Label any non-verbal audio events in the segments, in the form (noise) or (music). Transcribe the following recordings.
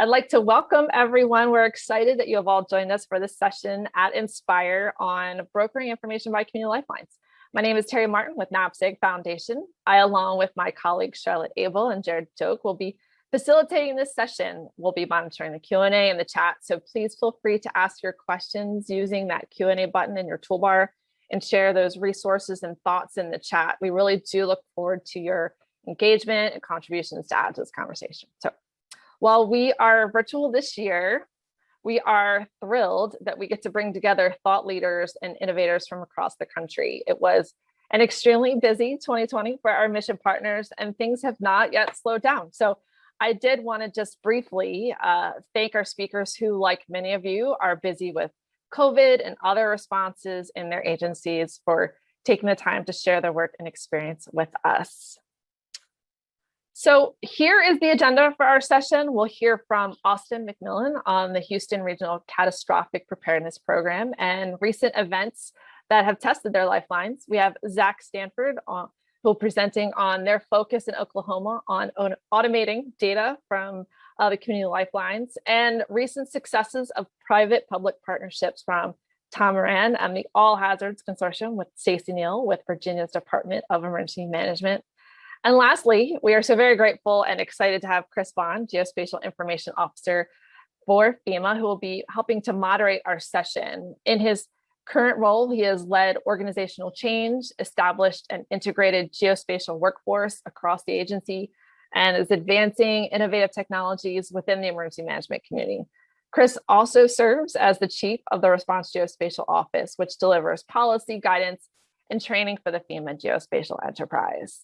I'd like to welcome everyone. We're excited that you have all joined us for this session at Inspire on brokering information by community lifelines. My name is Terry Martin with NAPSG Foundation. I, along with my colleagues Charlotte Abel and Jared Joke, will be facilitating this session. We'll be monitoring the Q&A and the chat, so please feel free to ask your questions using that Q&A button in your toolbar and share those resources and thoughts in the chat. We really do look forward to your engagement and contributions to add to this conversation. So while we are virtual this year, we are thrilled that we get to bring together thought leaders and innovators from across the country. It was an extremely busy 2020 for our mission partners and things have not yet slowed down. So I did want to just briefly uh, thank our speakers who, like many of you, are busy with COVID and other responses in their agencies for taking the time to share their work and experience with us. So here is the agenda for our session. We'll hear from Austin McMillan on the Houston Regional Catastrophic Preparedness Program and recent events that have tested their lifelines. We have Zach Stanford uh, who will presenting on their focus in Oklahoma on automating data from uh, the community lifelines and recent successes of private-public partnerships from Tom Moran and the All Hazards Consortium with Stacey Neal with Virginia's Department of Emergency Management and lastly, we are so very grateful and excited to have Chris Vaughn, Geospatial Information Officer for FEMA, who will be helping to moderate our session. In his current role, he has led organizational change, established an integrated geospatial workforce across the agency, and is advancing innovative technologies within the emergency management community. Chris also serves as the chief of the Response Geospatial Office, which delivers policy guidance and training for the FEMA geospatial enterprise.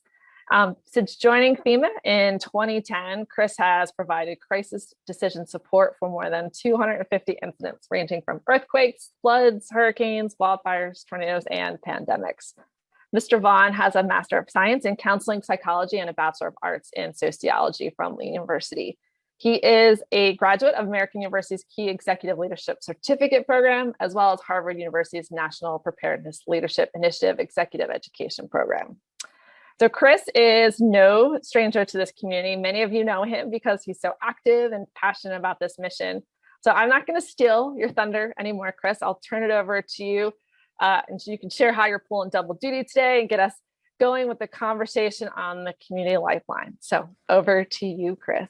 Um, since joining FEMA in 2010, Chris has provided crisis decision support for more than 250 incidents ranging from earthquakes, floods, hurricanes, wildfires, tornadoes, and pandemics. Mr. Vaughn has a Master of Science in Counseling Psychology and a Bachelor of Arts in Sociology from Lee University. He is a graduate of American University's Key Executive Leadership Certificate Program, as well as Harvard University's National Preparedness Leadership Initiative Executive Education Program. So Chris is no stranger to this community. Many of you know him because he's so active and passionate about this mission. So I'm not going to steal your thunder anymore, Chris. I'll turn it over to you uh, and you can share how you're pulling double duty today and get us going with the conversation on the community lifeline. So over to you, Chris.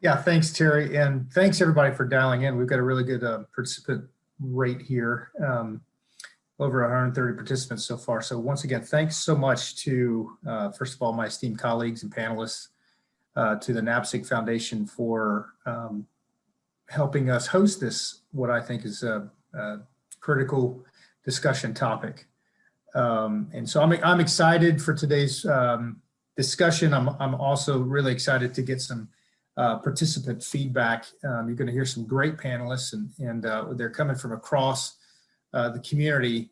Yeah, thanks, Terry. And thanks everybody for dialing in. We've got a really good uh, participant rate here. Um, over 130 participants so far. So once again, thanks so much to, uh, first of all, my esteemed colleagues and panelists, uh, to the NAPSG Foundation for um, helping us host this, what I think is a, a critical discussion topic. Um, and so I'm, I'm excited for today's um, discussion. I'm, I'm also really excited to get some uh, participant feedback. Um, you're going to hear some great panelists and, and uh, they're coming from across uh, the community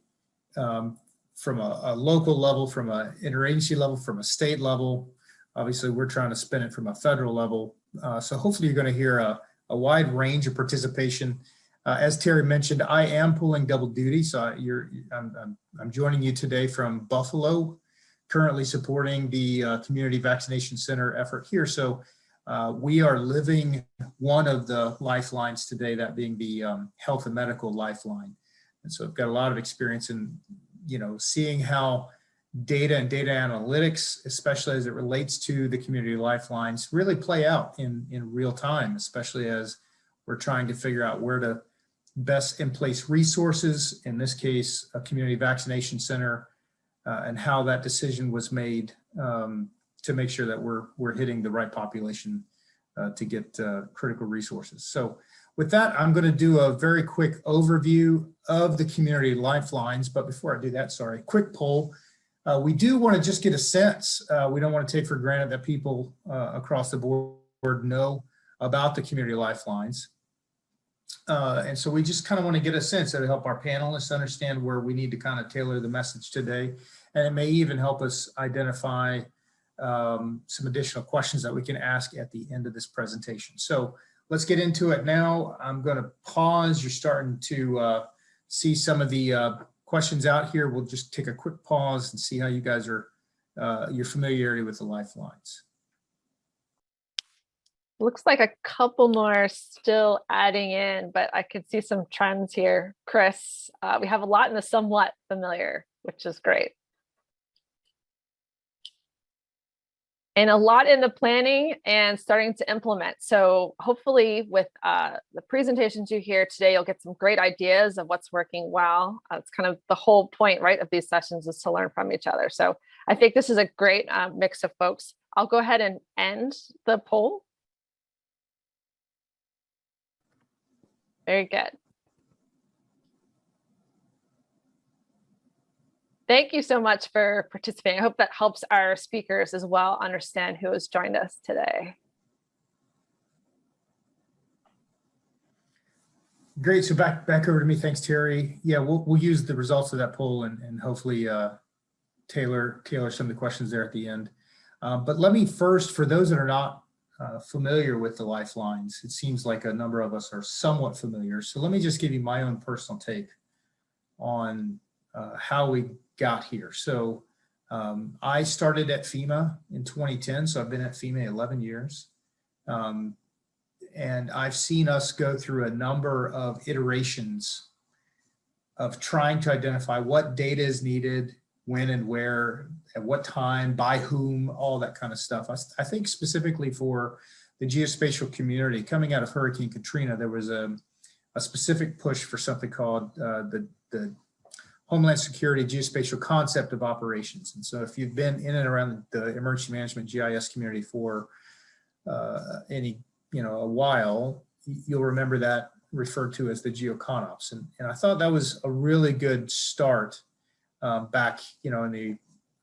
um, from a, a, local level, from an interagency level, from a state level. Obviously, we're trying to spin it from a federal level. Uh, so hopefully you're going to hear a, a, wide range of participation. Uh, as Terry mentioned, I am pulling double duty. So you're, I'm, I'm, I'm joining you today from Buffalo, currently supporting the uh, community vaccination center effort here. So uh, we are living one of the lifelines today, that being the um, health and medical lifeline. And so I've got a lot of experience in, you know, seeing how data and data analytics, especially as it relates to the community lifelines, really play out in, in real time, especially as we're trying to figure out where to best in place resources, in this case, a community vaccination center, uh, and how that decision was made um, to make sure that we're, we're hitting the right population uh, to get uh, critical resources. So with that, I'm going to do a very quick overview of the community lifelines. But before I do that, sorry, quick poll. Uh, we do want to just get a sense. Uh, we don't want to take for granted that people uh, across the board know about the community lifelines. Uh, and so we just kind of want to get a sense to help our panelists understand where we need to kind of tailor the message today. And it may even help us identify um, some additional questions that we can ask at the end of this presentation. So let's get into it now. I'm going to pause. You're starting to uh, see some of the uh, questions out here. We'll just take a quick pause and see how you guys are, uh, your familiarity with the lifelines. Looks like a couple more still adding in, but I can see some trends here. Chris, uh, we have a lot in the somewhat familiar, which is great. And a lot in the planning and starting to implement. So hopefully with uh, the presentations you hear today, you'll get some great ideas of what's working well. Uh, it's kind of the whole point, right, of these sessions is to learn from each other. So I think this is a great uh, mix of folks. I'll go ahead and end the poll. Very good. Thank you so much for participating. I hope that helps our speakers as well understand who has joined us today. Great. So back back over to me. Thanks, Terry. Yeah, we'll we'll use the results of that poll and, and hopefully uh, tailor tailor some of the questions there at the end. Um, but let me first, for those that are not uh, familiar with the lifelines, it seems like a number of us are somewhat familiar. So let me just give you my own personal take on uh, how we got here. So um, I started at FEMA in 2010, so I've been at FEMA 11 years. Um, and I've seen us go through a number of iterations of trying to identify what data is needed, when and where, at what time, by whom, all that kind of stuff. I, I think specifically for the geospatial community, coming out of Hurricane Katrina, there was a, a specific push for something called uh, the, the Homeland Security geospatial concept of operations. And so if you've been in and around the emergency management GIS community for uh, any, you know, a while, you'll remember that referred to as the geoconops. And, and I thought that was a really good start um, back, you know, in the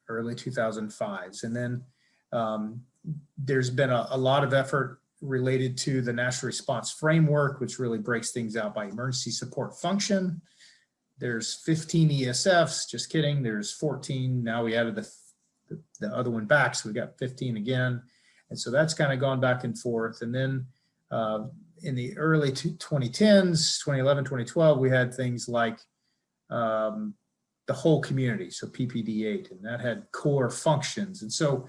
early 2005s. And then um, there's been a, a lot of effort related to the national response framework, which really breaks things out by emergency support function, there's 15 ESFs, just kidding. There's 14. Now we added the, the, the other one back, so we've got 15 again. And so that's kind of gone back and forth. And then uh, in the early 2010s, 2011, 2012, we had things like um, the whole community, so PPD8, and that had core functions. And so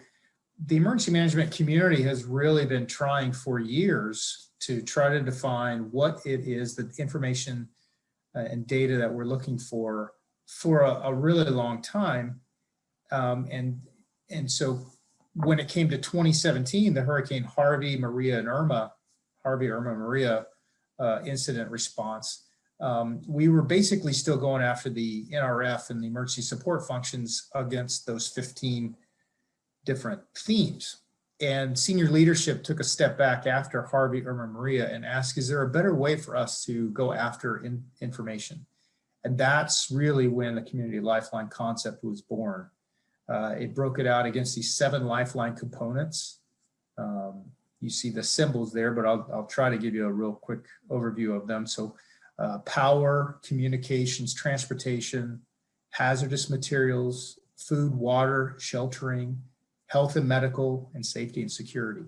the emergency management community has really been trying for years to try to define what it is that information and data that we're looking for for a, a really long time. Um, and, and so when it came to 2017, the Hurricane Harvey, Maria, and Irma, Harvey, Irma, Maria uh, incident response, um, we were basically still going after the NRF and the emergency support functions against those 15 different themes. And senior leadership took a step back after Harvey, Irma, Maria and asked, is there a better way for us to go after in, information? And that's really when the community lifeline concept was born. Uh, it broke it out against these seven lifeline components. Um, you see the symbols there, but I'll, I'll try to give you a real quick overview of them. So uh, power, communications, transportation, hazardous materials, food, water, sheltering, health and medical, and safety and security.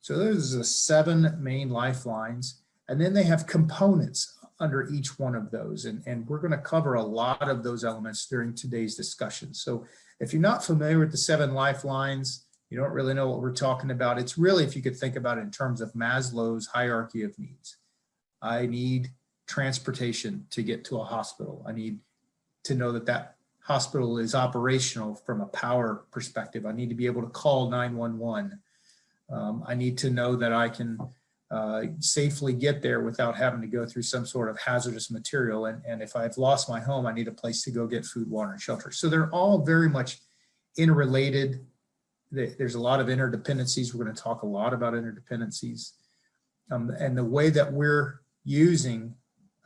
So those are the seven main lifelines. And then they have components under each one of those. And, and we're gonna cover a lot of those elements during today's discussion. So if you're not familiar with the seven lifelines, you don't really know what we're talking about. It's really, if you could think about it in terms of Maslow's hierarchy of needs. I need transportation to get to a hospital. I need to know that that hospital is operational from a power perspective. I need to be able to call 911. Um, I need to know that I can uh, safely get there without having to go through some sort of hazardous material. And, and if I've lost my home, I need a place to go get food, water, and shelter. So they're all very much interrelated. There's a lot of interdependencies. We're going to talk a lot about interdependencies. Um, and the way that we're using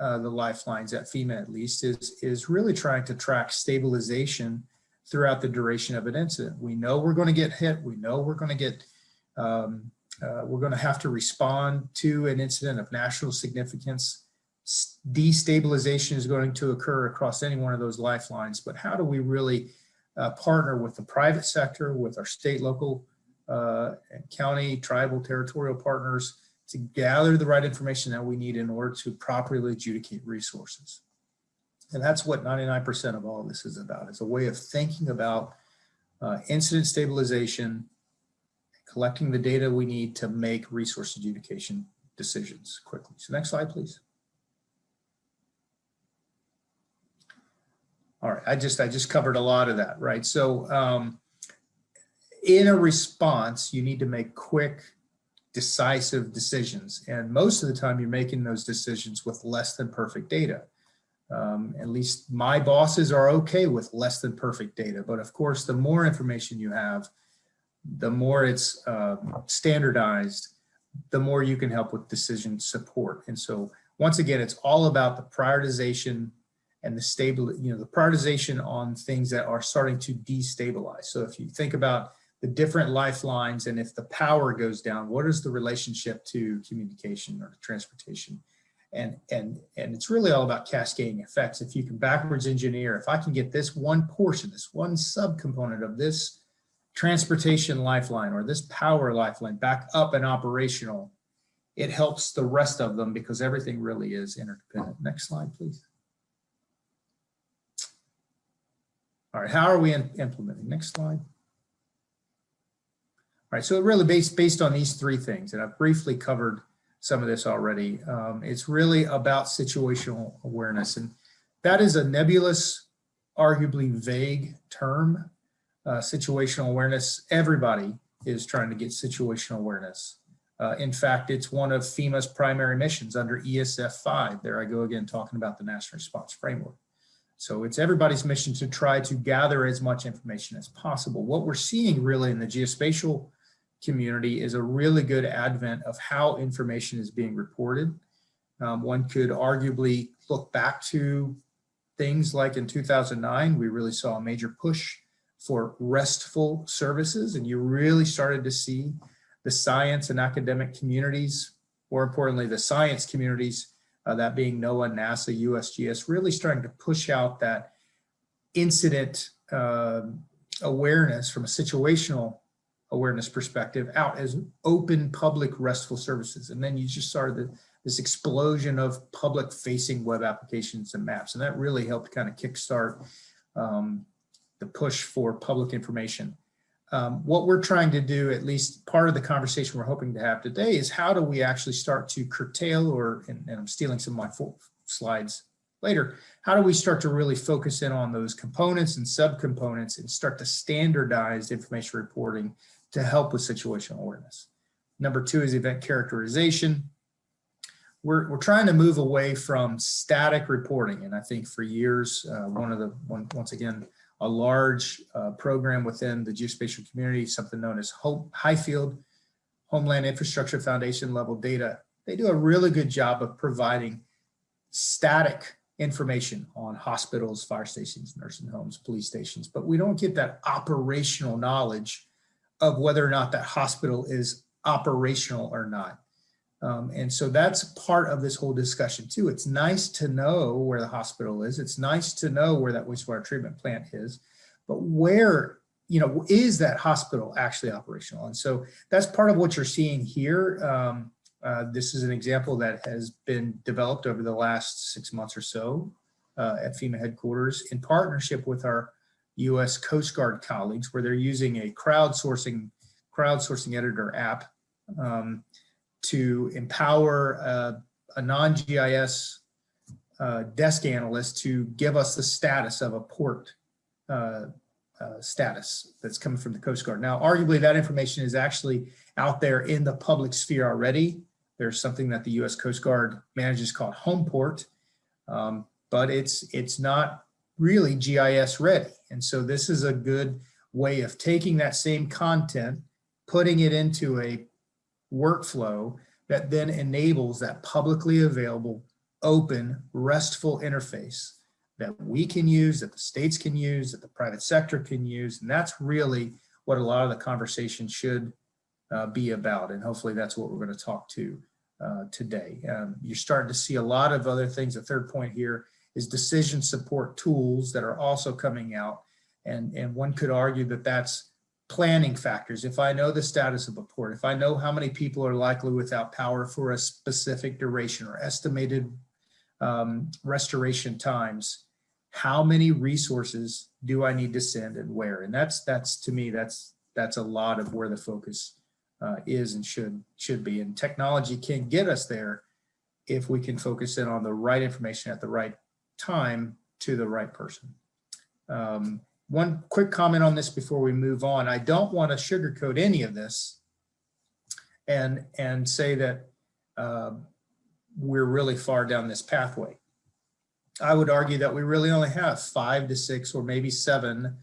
uh, the lifelines at FEMA at least is, is really trying to track stabilization throughout the duration of an incident. We know we're going to get hit. We know we're going to get, um, uh, we're going to have to respond to an incident of national significance. Destabilization is going to occur across any one of those lifelines, but how do we really uh, partner with the private sector, with our state, local, uh, and county, tribal, territorial partners to gather the right information that we need in order to properly adjudicate resources. And that's what 99% of all of this is about. It's a way of thinking about uh, incident stabilization, collecting the data we need to make resource adjudication decisions quickly. So next slide, please. All right, I just I just covered a lot of that, right? So um, in a response, you need to make quick, decisive decisions. And most of the time you're making those decisions with less than perfect data. Um, at least my bosses are okay with less than perfect data. But of course, the more information you have, the more it's uh, standardized, the more you can help with decision support. And so once again, it's all about the prioritization and the stable, you know, the prioritization on things that are starting to destabilize. So if you think about the different lifelines and if the power goes down, what is the relationship to communication or transportation? And, and, and it's really all about cascading effects. If you can backwards engineer, if I can get this one portion, this one subcomponent of this transportation lifeline or this power lifeline back up and operational, it helps the rest of them because everything really is interdependent. Next slide, please. All right, how are we implementing? Next slide. Right, so really based based on these three things, and I've briefly covered some of this already. Um, it's really about situational awareness, and that is a nebulous, arguably vague term. Uh, situational awareness, everybody is trying to get situational awareness. Uh, in fact, it's one of FEMA's primary missions under ESF 5. There I go again talking about the National Response Framework. So it's everybody's mission to try to gather as much information as possible. What we're seeing really in the geospatial community is a really good advent of how information is being reported. Um, one could arguably look back to things like in 2009, we really saw a major push for RESTful services and you really started to see the science and academic communities, more importantly, the science communities, uh, that being NOAA, NASA, USGS, really starting to push out that incident uh, awareness from a situational awareness perspective out as open public RESTful services. And then you just started this explosion of public facing web applications and maps. And that really helped kind of kickstart um, the push for public information. Um, what we're trying to do, at least part of the conversation we're hoping to have today is how do we actually start to curtail or, and, and I'm stealing some of my slides later, how do we start to really focus in on those components and subcomponents and start to standardize information reporting to help with situational awareness. Number two is event characterization. We're, we're trying to move away from static reporting. And I think for years, uh, one of the, one, once again, a large uh, program within the geospatial community, something known as Hope, HIFLD Homeland Infrastructure Foundation level data. They do a really good job of providing static information on hospitals, fire stations, nursing homes, police stations, but we don't get that operational knowledge of whether or not that hospital is operational or not. Um, and so that's part of this whole discussion too. It's nice to know where the hospital is. It's nice to know where that wastewater treatment plant is, but where, you know, is that hospital actually operational? And so that's part of what you're seeing here. Um, uh, this is an example that has been developed over the last six months or so uh, at FEMA headquarters in partnership with our US Coast Guard colleagues where they're using a crowdsourcing crowdsourcing editor app um, to empower uh, a non-GIS uh, desk analyst to give us the status of a port uh, uh, status that's coming from the Coast Guard. Now, arguably that information is actually out there in the public sphere already. There's something that the US Coast Guard manages called Homeport, um, but it's, it's not really GIS ready. And so this is a good way of taking that same content, putting it into a workflow that then enables that publicly available, open, RESTful interface that we can use, that the states can use, that the private sector can use. And that's really what a lot of the conversation should uh, be about. And hopefully that's what we're going to talk to uh, today. Um, you're starting to see a lot of other things. The third point here is decision support tools that are also coming out. And, and one could argue that that's planning factors. If I know the status of a port, if I know how many people are likely without power for a specific duration or estimated um, restoration times, how many resources do I need to send and where? And that's, that's to me, that's, that's a lot of where the focus uh, is and should should be. And technology can get us there if we can focus in on the right information at the right time to the right person. Um, one quick comment on this before we move on. I don't want to sugarcoat any of this and, and say that uh, we're really far down this pathway. I would argue that we really only have five to six or maybe seven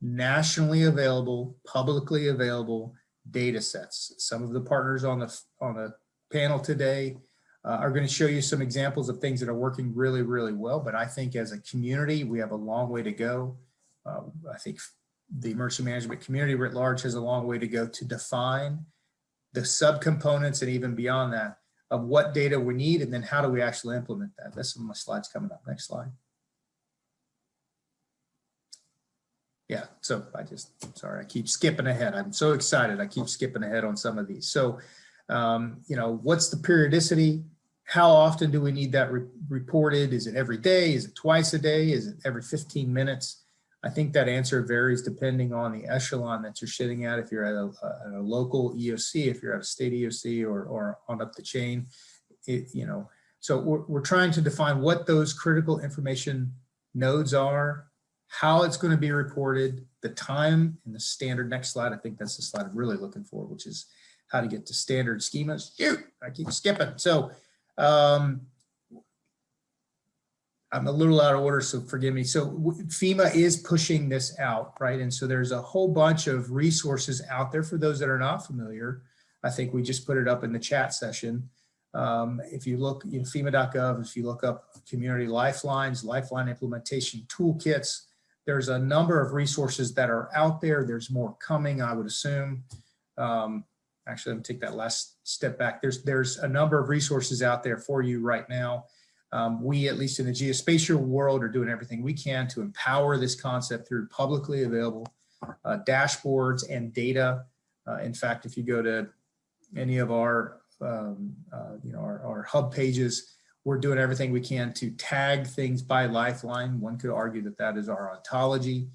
nationally available, publicly available data sets. Some of the partners on the, on the panel today uh, are going to show you some examples of things that are working really, really well. But I think as a community, we have a long way to go. Uh, I think the emergency management community writ large has a long way to go to define the subcomponents and even beyond that of what data we need and then how do we actually implement that. That's some of my slides coming up. Next slide. Yeah, so I just, sorry, I keep skipping ahead. I'm so excited. I keep skipping ahead on some of these. So, um, you know, what's the periodicity? How often do we need that re reported? Is it every day? Is it twice a day? Is it every 15 minutes? I think that answer varies depending on the echelon that you're sitting at. If you're at a, a, local EOC, if you're at a state EOC or, or on up the chain, it, you know, so we're, we're trying to define what those critical information nodes are, how it's going to be reported, the time and the standard. Next slide. I think that's the slide I'm really looking for, which is how to get to standard schemas. Shoot, I keep skipping. So um, I'm a little out of order, so forgive me. So FEMA is pushing this out, right? And so there's a whole bunch of resources out there for those that are not familiar. I think we just put it up in the chat session. Um, if you look in FEMA.gov, if you look up community lifelines, lifeline implementation toolkits, there's a number of resources that are out there. There's more coming, I would assume. Um, actually, let me take that last step back. There's, there's a number of resources out there for you right now. Um, we, at least in the geospatial world, are doing everything we can to empower this concept through publicly available uh, dashboards and data. Uh, in fact, if you go to any of our, um, uh, you know, our, our, hub pages, we're doing everything we can to tag things by Lifeline. One could argue that that is our ontology.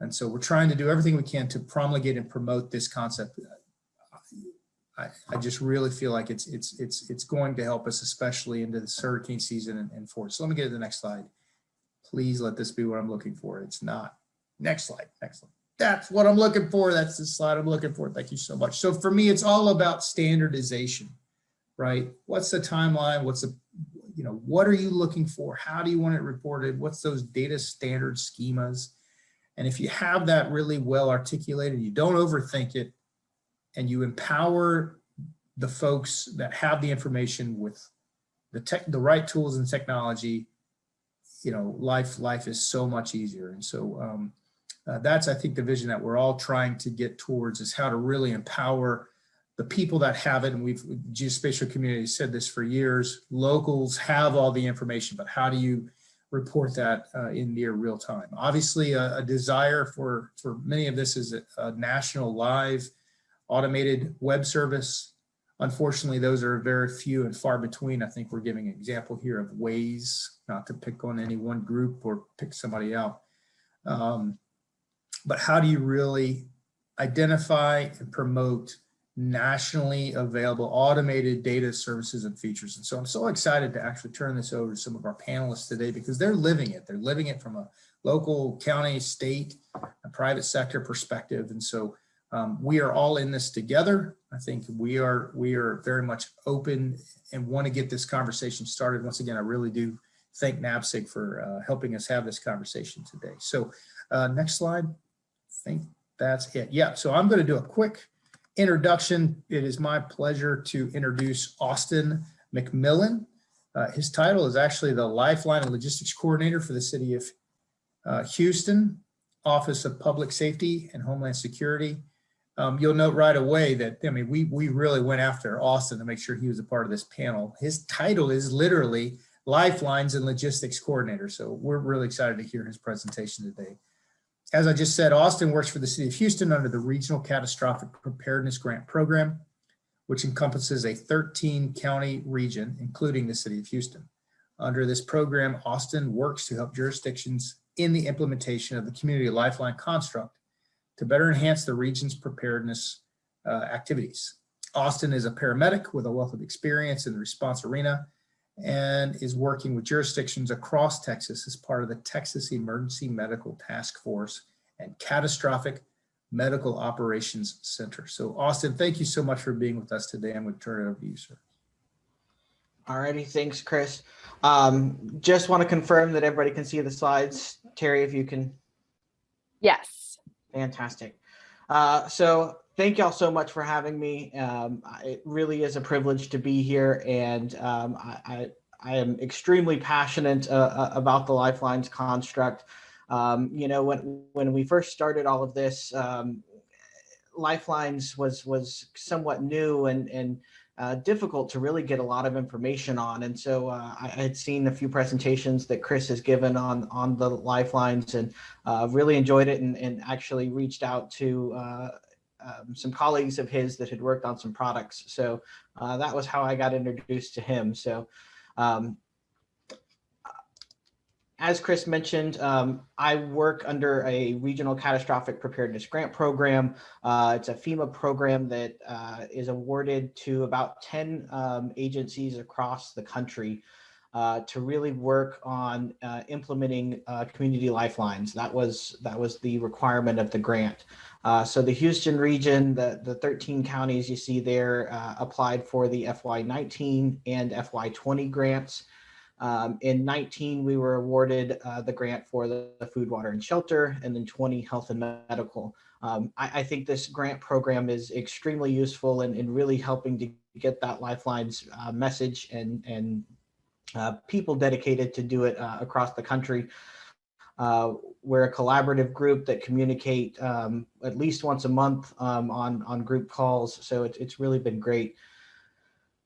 And so we're trying to do everything we can to promulgate and promote this concept I, I just really feel like it's it's it's it's going to help us, especially into this hurricane season and, and forward. So let me get to the next slide. Please let this be what I'm looking for. It's not. Next slide. Next slide. That's what I'm looking for. That's the slide I'm looking for. Thank you so much. So for me, it's all about standardization, right? What's the timeline? What's the, you know, what are you looking for? How do you want it reported? What's those data standard schemas? And if you have that really well articulated, you don't overthink it, and you empower the folks that have the information with the tech, the right tools and technology, you know, life, life is so much easier. And so um, uh, that's, I think, the vision that we're all trying to get towards is how to really empower the people that have it. And we've, geospatial community said this for years, locals have all the information, but how do you report that uh, in near real time? Obviously, a, a, desire for, for many of this is a, a national live automated web service. Unfortunately, those are very few and far between. I think we're giving an example here of Waze, not to pick on any one group or pick somebody out. Um, but how do you really identify and promote nationally available automated data services and features. And so I'm so excited to actually turn this over to some of our panelists today because they're living it. They're living it from a local, county, state, private sector perspective. And so um, we are all in this together. I think we are we are very much open and want to get this conversation started. Once again, I really do thank NAPSG for uh, helping us have this conversation today. So uh, next slide. I think that's it. Yeah, so I'm going to do a quick introduction. It is my pleasure to introduce Austin McMillan. Uh, his title is actually the Lifeline and Logistics Coordinator for the City of uh, Houston, Office of Public Safety and Homeland Security um, you'll note right away that, I mean, we, we really went after Austin to make sure he was a part of this panel. His title is literally Lifelines and Logistics Coordinator. So we're really excited to hear his presentation today. As I just said, Austin works for the city of Houston under the Regional Catastrophic Preparedness Grant Program, which encompasses a 13 county region, including the city of Houston. Under this program, Austin works to help jurisdictions in the implementation of the community lifeline construct to better enhance the region's preparedness uh, activities. Austin is a paramedic with a wealth of experience in the response arena and is working with jurisdictions across Texas as part of the Texas Emergency Medical Task Force and Catastrophic Medical Operations Center. So Austin, thank you so much for being with us today. I'm going to turn it over to you, sir. Alrighty, thanks, Chris. Um, just want to confirm that everybody can see the slides. Terry, if you can, Yes. Fantastic. Uh, so thank y'all so much for having me. Um, it really is a privilege to be here, and um, I, I, I am extremely passionate uh, uh, about the Lifelines construct. Um, you know, when when we first started all of this, um, Lifelines was was somewhat new and and uh, difficult to really get a lot of information on. And so uh, I had seen a few presentations that Chris has given on on the Lifelines, and uh, really enjoyed it, and, and actually reached out to uh, um, some colleagues of his that had worked on some products. So uh, that was how I got introduced to him. So. Um, as Chris mentioned, um, I work under a regional catastrophic preparedness grant program. Uh, it's a FEMA program that uh, is awarded to about 10 um, agencies across the country uh, to really work on uh, implementing uh, community lifelines. That was that was the requirement of the grant. Uh, so the Houston region, the, the 13 counties you see there applied for the FY19 and FY20 grants. Um, in 19, we were awarded uh, the grant for the, the, food, water, and shelter, and then 20 health and medical. Um, I, I, think this grant program is extremely useful in, in really helping to get that Lifelines uh, message and, and uh, people dedicated to do it uh, across the country. Uh, we're a collaborative group that communicate um, at least once a month um, on, on group calls, so it, it's really been great.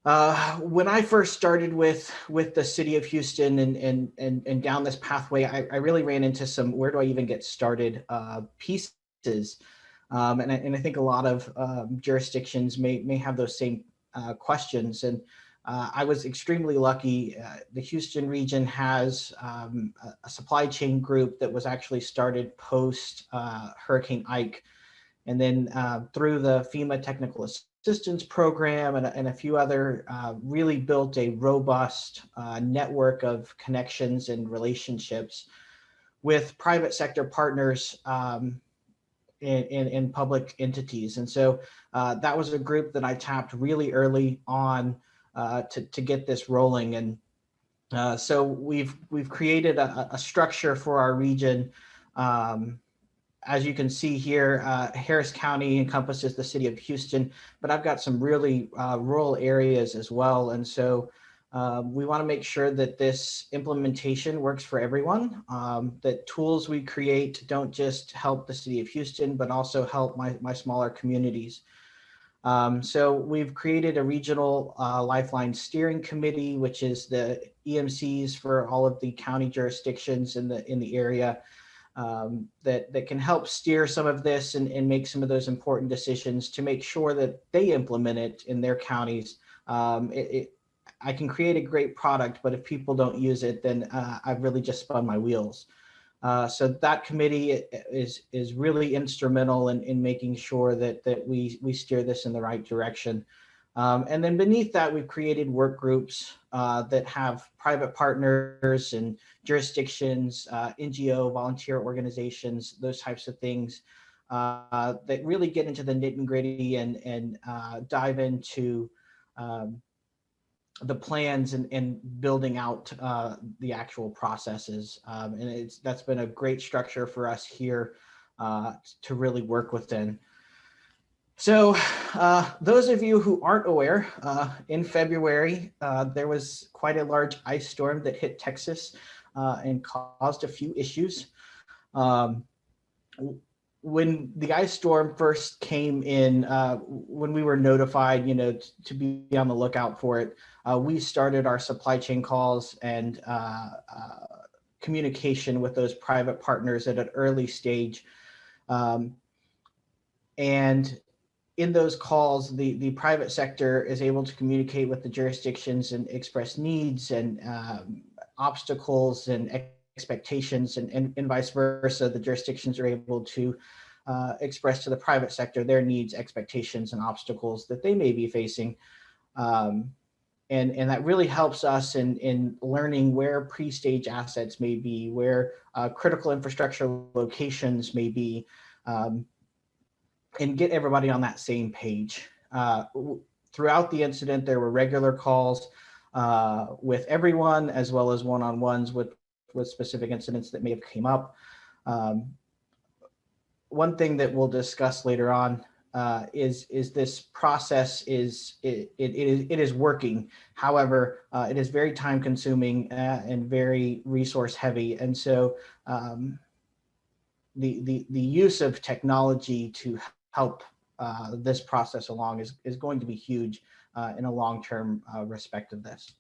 Uh, when I first started with with the city of Houston and and and, and down this pathway, I, I really ran into some where do I even get started uh, pieces, um, and I, and I think a lot of um, jurisdictions may may have those same uh, questions. And uh, I was extremely lucky. Uh, the Houston region has um, a, a, supply chain group that was actually started post uh, Hurricane Ike, and then through the FEMA technical assistance program and, and a few other uh, really built a robust uh, network of connections and relationships with private sector partners um, in, in, in, public entities. And so uh, that was a group that I tapped really early on uh, to, to get this rolling. And uh, so we've, we've created a, a, structure for our region um, as you can see here, uh, Harris County encompasses the city of Houston, but I've got some really uh, rural areas as well. And so um, we want to make sure that this implementation works for everyone, um, that tools we create don't just help the city of Houston, but also help my, my smaller communities. Um, so we've created a regional uh, lifeline steering committee, which is the EMCs for all of the county jurisdictions in the in the area um, that, that can help steer some of this and, and make some of those important decisions to make sure that they implement it in their counties. Um, it, it, I can create a great product, but if people don't use it, then uh, I've really just spun my wheels. Uh, so that committee is is really instrumental in, in making sure that that we we steer this in the right direction. Um, and then beneath that, we've created work groups uh, that have private partners and jurisdictions, uh, NGO, volunteer organizations, those types of things uh, that really get into the nitty and gritty and, and uh, dive into um, the plans and, and building out uh, the actual processes. Um, and it's that's been a great structure for us here uh, to really work within. So uh, those of you who aren't aware, uh, in February, uh, there was quite a large ice storm that hit Texas uh, and caused a few issues. Um, when the ice storm first came in, uh, when we were notified, you know, to be on the lookout for it, uh, we started our supply chain calls and communication with those private partners at an early stage. Um, and in those calls, the, the private sector is able to communicate with the jurisdictions and express needs and um, obstacles and expectations and, and, and, vice versa. The jurisdictions are able to uh, express to the private sector their needs, expectations, and obstacles that they may be facing. Um, and, and that really helps us in, in learning where pre-stage assets may be, where uh, critical infrastructure locations may be, um, and get everybody on that same page. Uh, throughout the incident, there were regular calls uh, with everyone, as well as one-on-ones with, with specific incidents that may have came up. Um, one thing that we'll discuss later on uh, is is this process is it, it, it is it is working. However, uh, it is very time consuming uh, and very resource heavy, and so um, the the the use of technology to help uh, this process along is is going to be huge uh, in a long term uh, respect of this.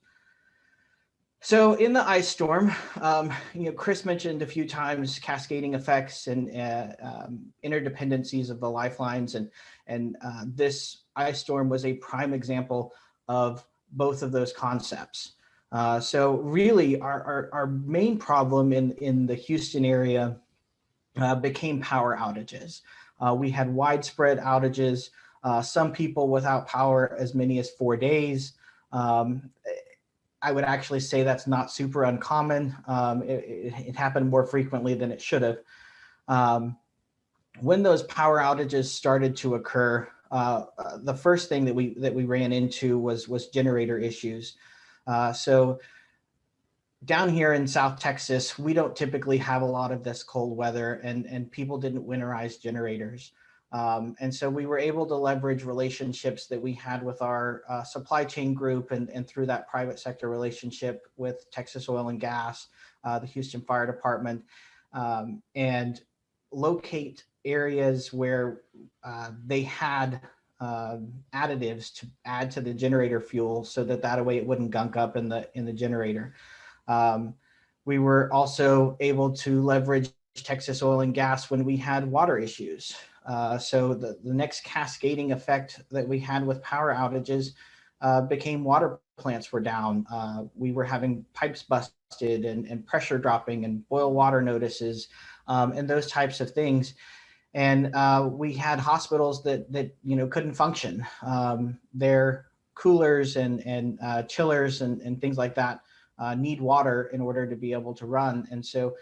So in the ice storm, um, you know, Chris mentioned a few times cascading effects and uh, um, interdependencies of the lifelines, and and uh, this ice storm was a prime example of both of those concepts. Uh, so really, our, our, our main problem in in the Houston area uh, became power outages. Uh, we had widespread outages. Uh, some people without power as many as four days. Um, I would actually say that's not super uncommon. Um, it, it, it, happened more frequently than it should have. Um, when those power outages started to occur, uh, uh, the first thing that we that we ran into was was generator issues. Uh, so down here in South Texas, we don't typically have a lot of this cold weather, and and people didn't winterize generators. Um, and so we were able to leverage relationships that we had with our uh, supply chain group and, and through that private sector relationship with Texas Oil and Gas, uh, the Houston Fire Department, um, and locate areas where uh, they had um, additives to add to the generator fuel so that that way it wouldn't gunk up in the in the generator. Um, we were also able to leverage Texas Oil and Gas when we had water issues. Uh, so the, the next cascading effect that we had with power outages uh, became water plants were down. Uh, we were having pipes busted and, and pressure dropping and boil water notices um, and those types of things. And uh, we had hospitals that that you know couldn't function. Um, their coolers and and uh, chillers and, and things like that need water in order to be able to run. And so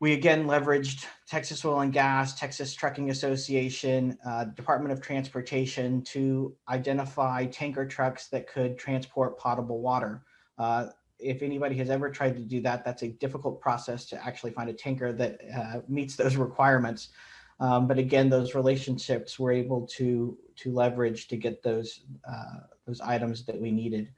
we again leveraged Texas Oil and Gas, Texas Trucking Association, uh, Department of Transportation to identify tanker trucks that could transport potable water. Uh, if anybody has ever tried to do that, that's a difficult process to actually find a tanker that uh, meets those (laughs) requirements. Um, but again, those relationships were able to to leverage to get those uh, those items that we needed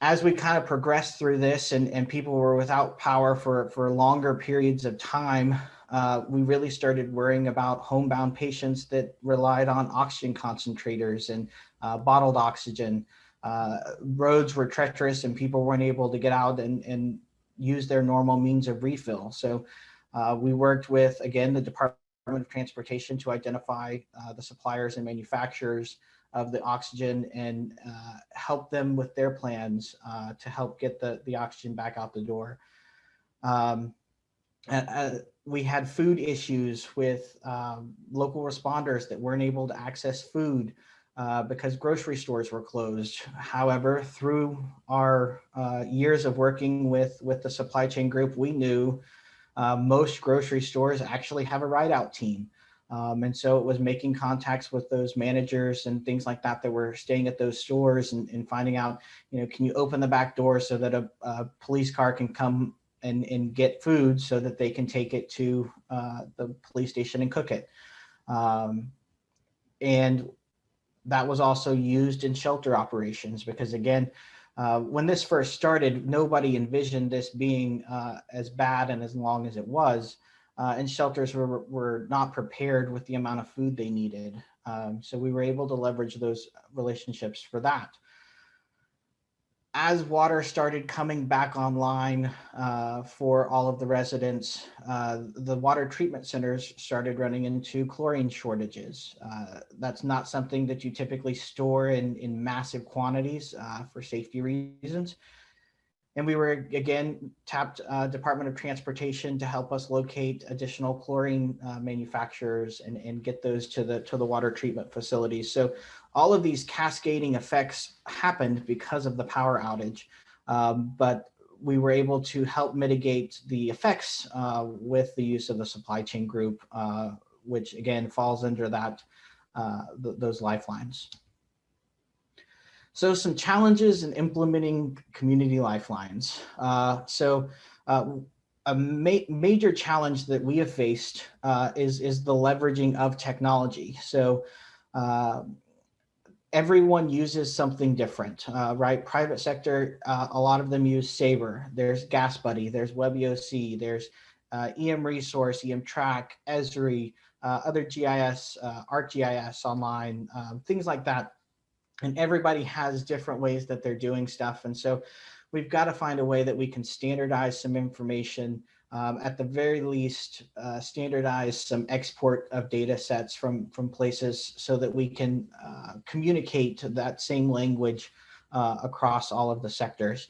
as we kind of progressed through this and, and people were without power for, for longer periods of time, uh, we really started worrying about homebound patients that relied on oxygen concentrators and uh, bottled oxygen. Uh, roads were treacherous and people weren't able to get out and, and use their normal means of refill. So uh, we worked with, again, the Department of Transportation to identify uh, the suppliers and manufacturers of the oxygen and uh, help them with their plans uh, to help get the, the oxygen back out the door. Um, uh, we had food issues with um, local responders that weren't able to access food uh, because grocery stores were closed. However, through our uh, years of working with, with the supply chain group, we knew uh, most grocery stores actually have a ride out team. Um, and so it was making contacts with those managers and things like that that were staying at those stores and, and finding out, you know, can you open the back door so that a, a police car can come and, and get food so that they can take it to uh, the police station and cook it. Um, and that was also used in shelter operations because again, uh, when this first started, nobody envisioned this being uh, as bad and as long as it was uh, and shelters were, were not prepared with the amount of food they needed. Um, so we were able to leverage those relationships for that. As water started coming back online uh, for all of the residents, uh, the water treatment centers started running into chlorine shortages. Uh, that's not something that you typically store in, in massive quantities uh, for safety reasons. And we were again tapped uh, Department of Transportation to help us locate additional chlorine uh, manufacturers and, and get those to the to the water treatment facilities. So all of these cascading effects happened because of the power outage, um, but we were able to help mitigate the effects uh, with the use of the supply chain group, uh, which again falls under that uh, th those lifelines. So some challenges in implementing community lifelines. Uh, so uh, a ma major challenge that we have faced uh, is, is the leveraging of technology. So uh, everyone uses something different, uh, right? Private sector, uh, a lot of them use Sabre. There's GasBuddy, there's WebEOC, there's EM Resource, EM Track, Esri, other GIS, ArcGIS online, um, things like that and everybody has different ways that they're doing stuff. And so we've got to find a way that we can standardize some information, um, at the very least, uh, standardize some export of data sets from, from places so that we can uh, communicate that same language uh, across all of the sectors.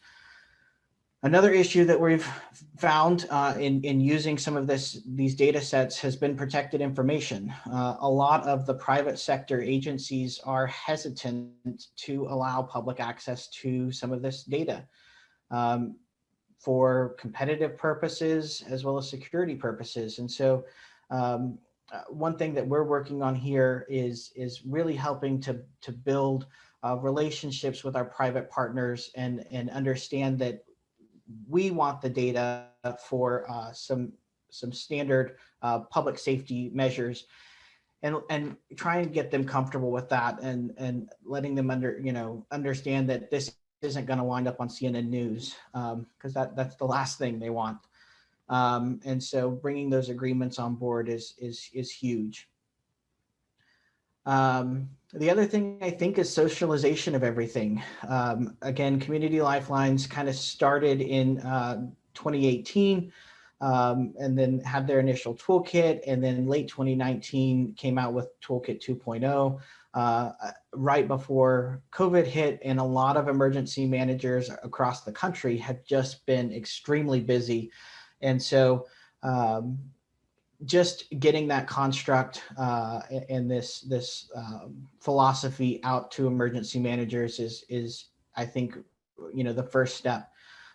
Another issue that we've found uh, in, in using some of this, these data sets has been protected information. Uh, a lot of the private sector agencies are hesitant to allow public access to some of this data um, for competitive purposes as well as security purposes. And so um, uh, one thing that we're working on here is, is really helping to, to build uh, relationships with our private partners and, and understand that we want the data for uh, some some standard uh, public safety measures and and try and get them comfortable with that and and letting them under you know understand that this isn't going to wind up on CNN news because um, that that's the last thing they want. Um, and so bringing those agreements on board is is is huge um, the other thing I think is socialization of everything. Um, again, Community Lifelines kind of started in uh, 2018 um, and then had their initial toolkit and then late 2019 came out with toolkit 2.0 uh, right before COVID hit and a lot of emergency managers across the country have just been extremely busy. And so um, just getting that construct uh, and this this um, philosophy out to emergency managers is is I think you know the first step.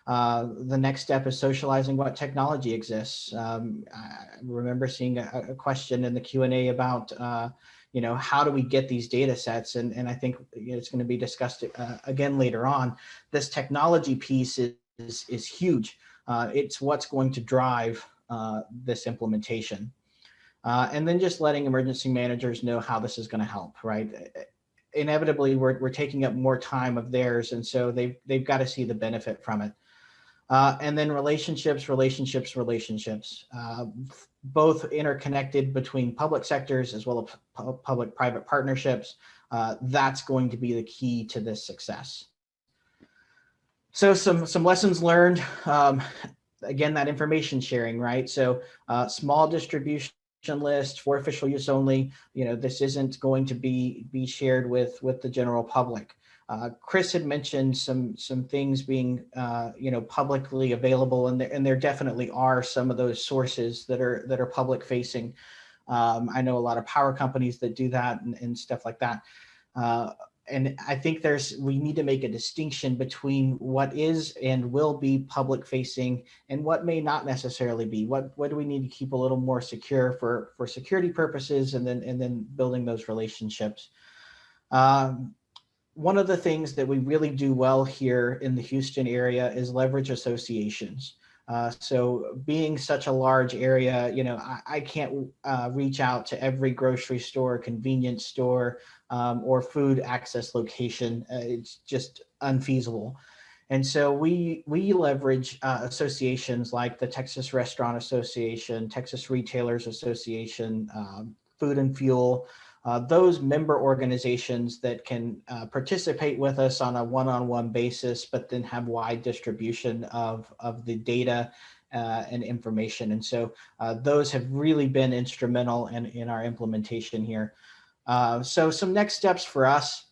Uh, the next step is socializing what technology exists. Um, I remember seeing a, a question in the Q and A about uh, you know how do we get these data sets, and and I think it's going to be discussed uh, again later on. This technology piece is is, is huge. Uh, it's what's going to drive uh, this implementation. Uh, and then just letting emergency managers know how this is going to help, right? Inevitably, we're, we're taking up more time of theirs, and so they've, they've got to see the benefit from it. Uh, and then relationships, relationships, relationships, uh, both interconnected between public sectors as well as public-private partnerships. Uh, that's going to be the key to this success. So some, some lessons learned. Um, again, that information sharing, right? So uh, small distribution list for official use only, you know, this isn't going to be be shared with with the general public. Uh, Chris had mentioned some some things being uh, you know publicly available, and there and there definitely are some of those sources that are that are public facing. Um, I know a lot of power companies that do that and, and stuff like that. Uh, and I think there's we need to make a distinction between what is and will be public facing and what may not necessarily be. What what do we need to keep a little more secure for for security purposes and then and then building those relationships. Um, one of the things that we really do well here in the Houston area is leverage associations. Uh, so being such a large area, you know, I, I can't uh, reach out to every grocery store, convenience store, um, or food access location. Uh, it's just unfeasible. And so we we leverage uh, associations like the Texas Restaurant Association, Texas Retailers Association, um, Food and Fuel, uh, those member organizations that can uh, participate with us on a one-on-one -on -one basis, but then have wide distribution of, of the data uh, and information. And so uh, those have really been instrumental in, in our implementation here. Uh, so some next steps for us,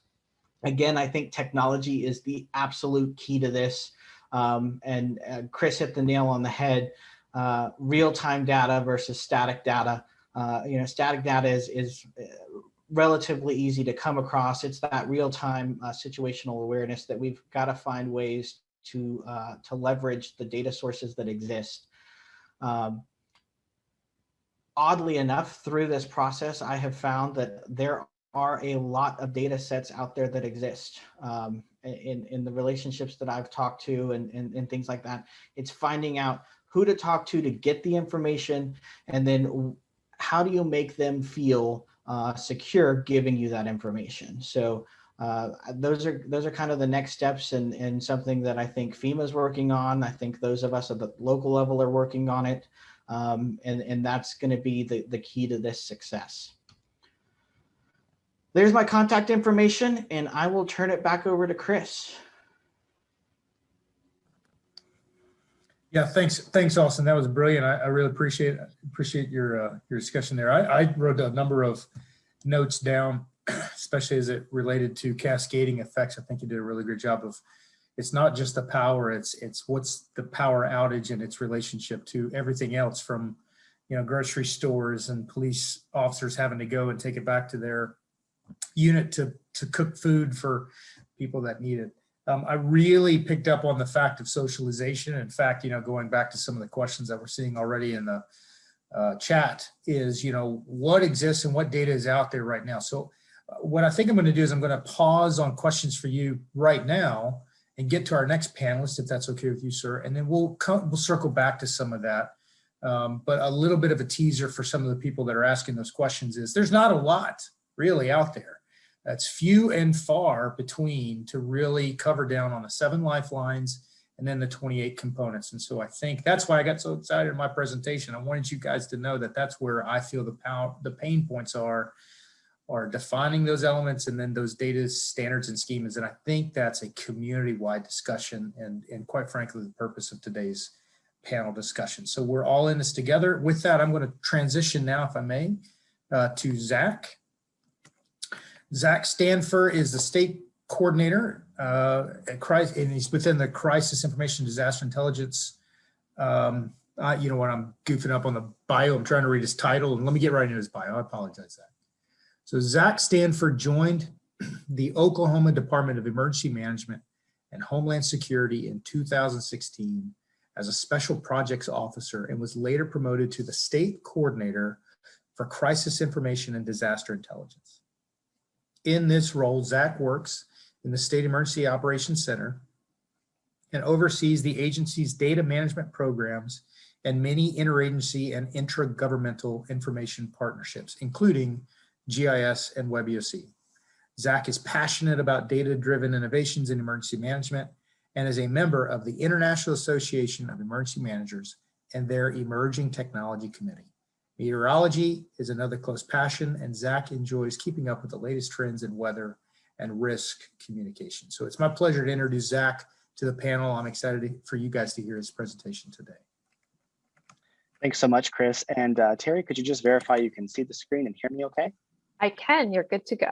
again, I think technology is the absolute key to this. Um, and uh, Chris hit the nail on the head. Uh, real-time data versus static data. Uh, you know, static data is, is uh, relatively easy to come across. It's that real-time situational awareness that we've got to find ways to to leverage the data sources that exist. Um, oddly enough, through this process, I have found that there are a lot of data sets out there that exist um, in, in the relationships that I've talked to and, and, and things like that. It's finding out who to talk to to get the information and then how do you make them feel uh, secure giving you that information. So uh, those are those are kind of the next steps and, and something that I think FEMA is working on. I think those of us at the local level are working on it. Um, and, and that's going to be the, the key to this success. There's my contact information and I will turn it back over to Chris. Yeah, thanks, thanks, Austin. That was brilliant. I, I really appreciate appreciate your uh, your discussion there. I, I wrote a number of notes down, (clears throat) especially as it related to cascading effects. I think you did a really good job of. It's not just the power; it's it's what's the power outage and its relationship to everything else, from you know grocery stores and police officers having to go and take it back to their unit to to cook food for people that need it. Um, I really picked up on the fact of socialization. In fact, you know, going back to some of the questions that we're seeing already in the uh, chat is, you know, what exists and what data is out there right now. So uh, what I think I'm going to do is I'm going to pause on questions for you right now and get to our next panelist, if that's okay with you, sir. And then we'll come, we'll circle back to some of that. Um, but a little bit of a teaser for some of the people that are asking those questions is there's not a lot really out there. That's few and far between to really cover down on the seven lifelines and then the 28 components. And so I think that's why I got so excited in my presentation. I wanted you guys to know that that's where I feel the power, the pain points are, are defining those elements and then those data standards and schemas. And I think that's a community-wide discussion and, and quite frankly, the purpose of today's panel discussion. So we're all in this together. With that, I'm going to transition now, if I may, uh, to Zach. Zach Stanford is the state coordinator uh, at crisis, and he's within the Crisis Information Disaster Intelligence. Um, uh, you know what, I'm goofing up on the bio. I'm trying to read his title, and let me get right into his bio. I apologize, Zach. So Zach Stanford joined (clears throat) the Oklahoma Department of Emergency Management and Homeland Security in 2016 as a special projects officer and was later promoted to the state coordinator for crisis information and disaster intelligence. In this role, Zach works in the State Emergency Operations Center and oversees the agency's data management programs and many interagency and intragovernmental information partnerships, including GIS and WebEOC. Zach is passionate about data-driven innovations in emergency management and is a member of the International Association of Emergency Managers and their Emerging Technology Committee. Meteorology is another close passion, and Zach enjoys keeping up with the latest trends in weather and risk communication. So it's my pleasure to introduce Zach to the panel. I'm excited for you guys to hear his presentation today. Thanks so much, Chris. And uh, Terry, could you just verify you can see the screen and hear me okay? I can, you're good to go.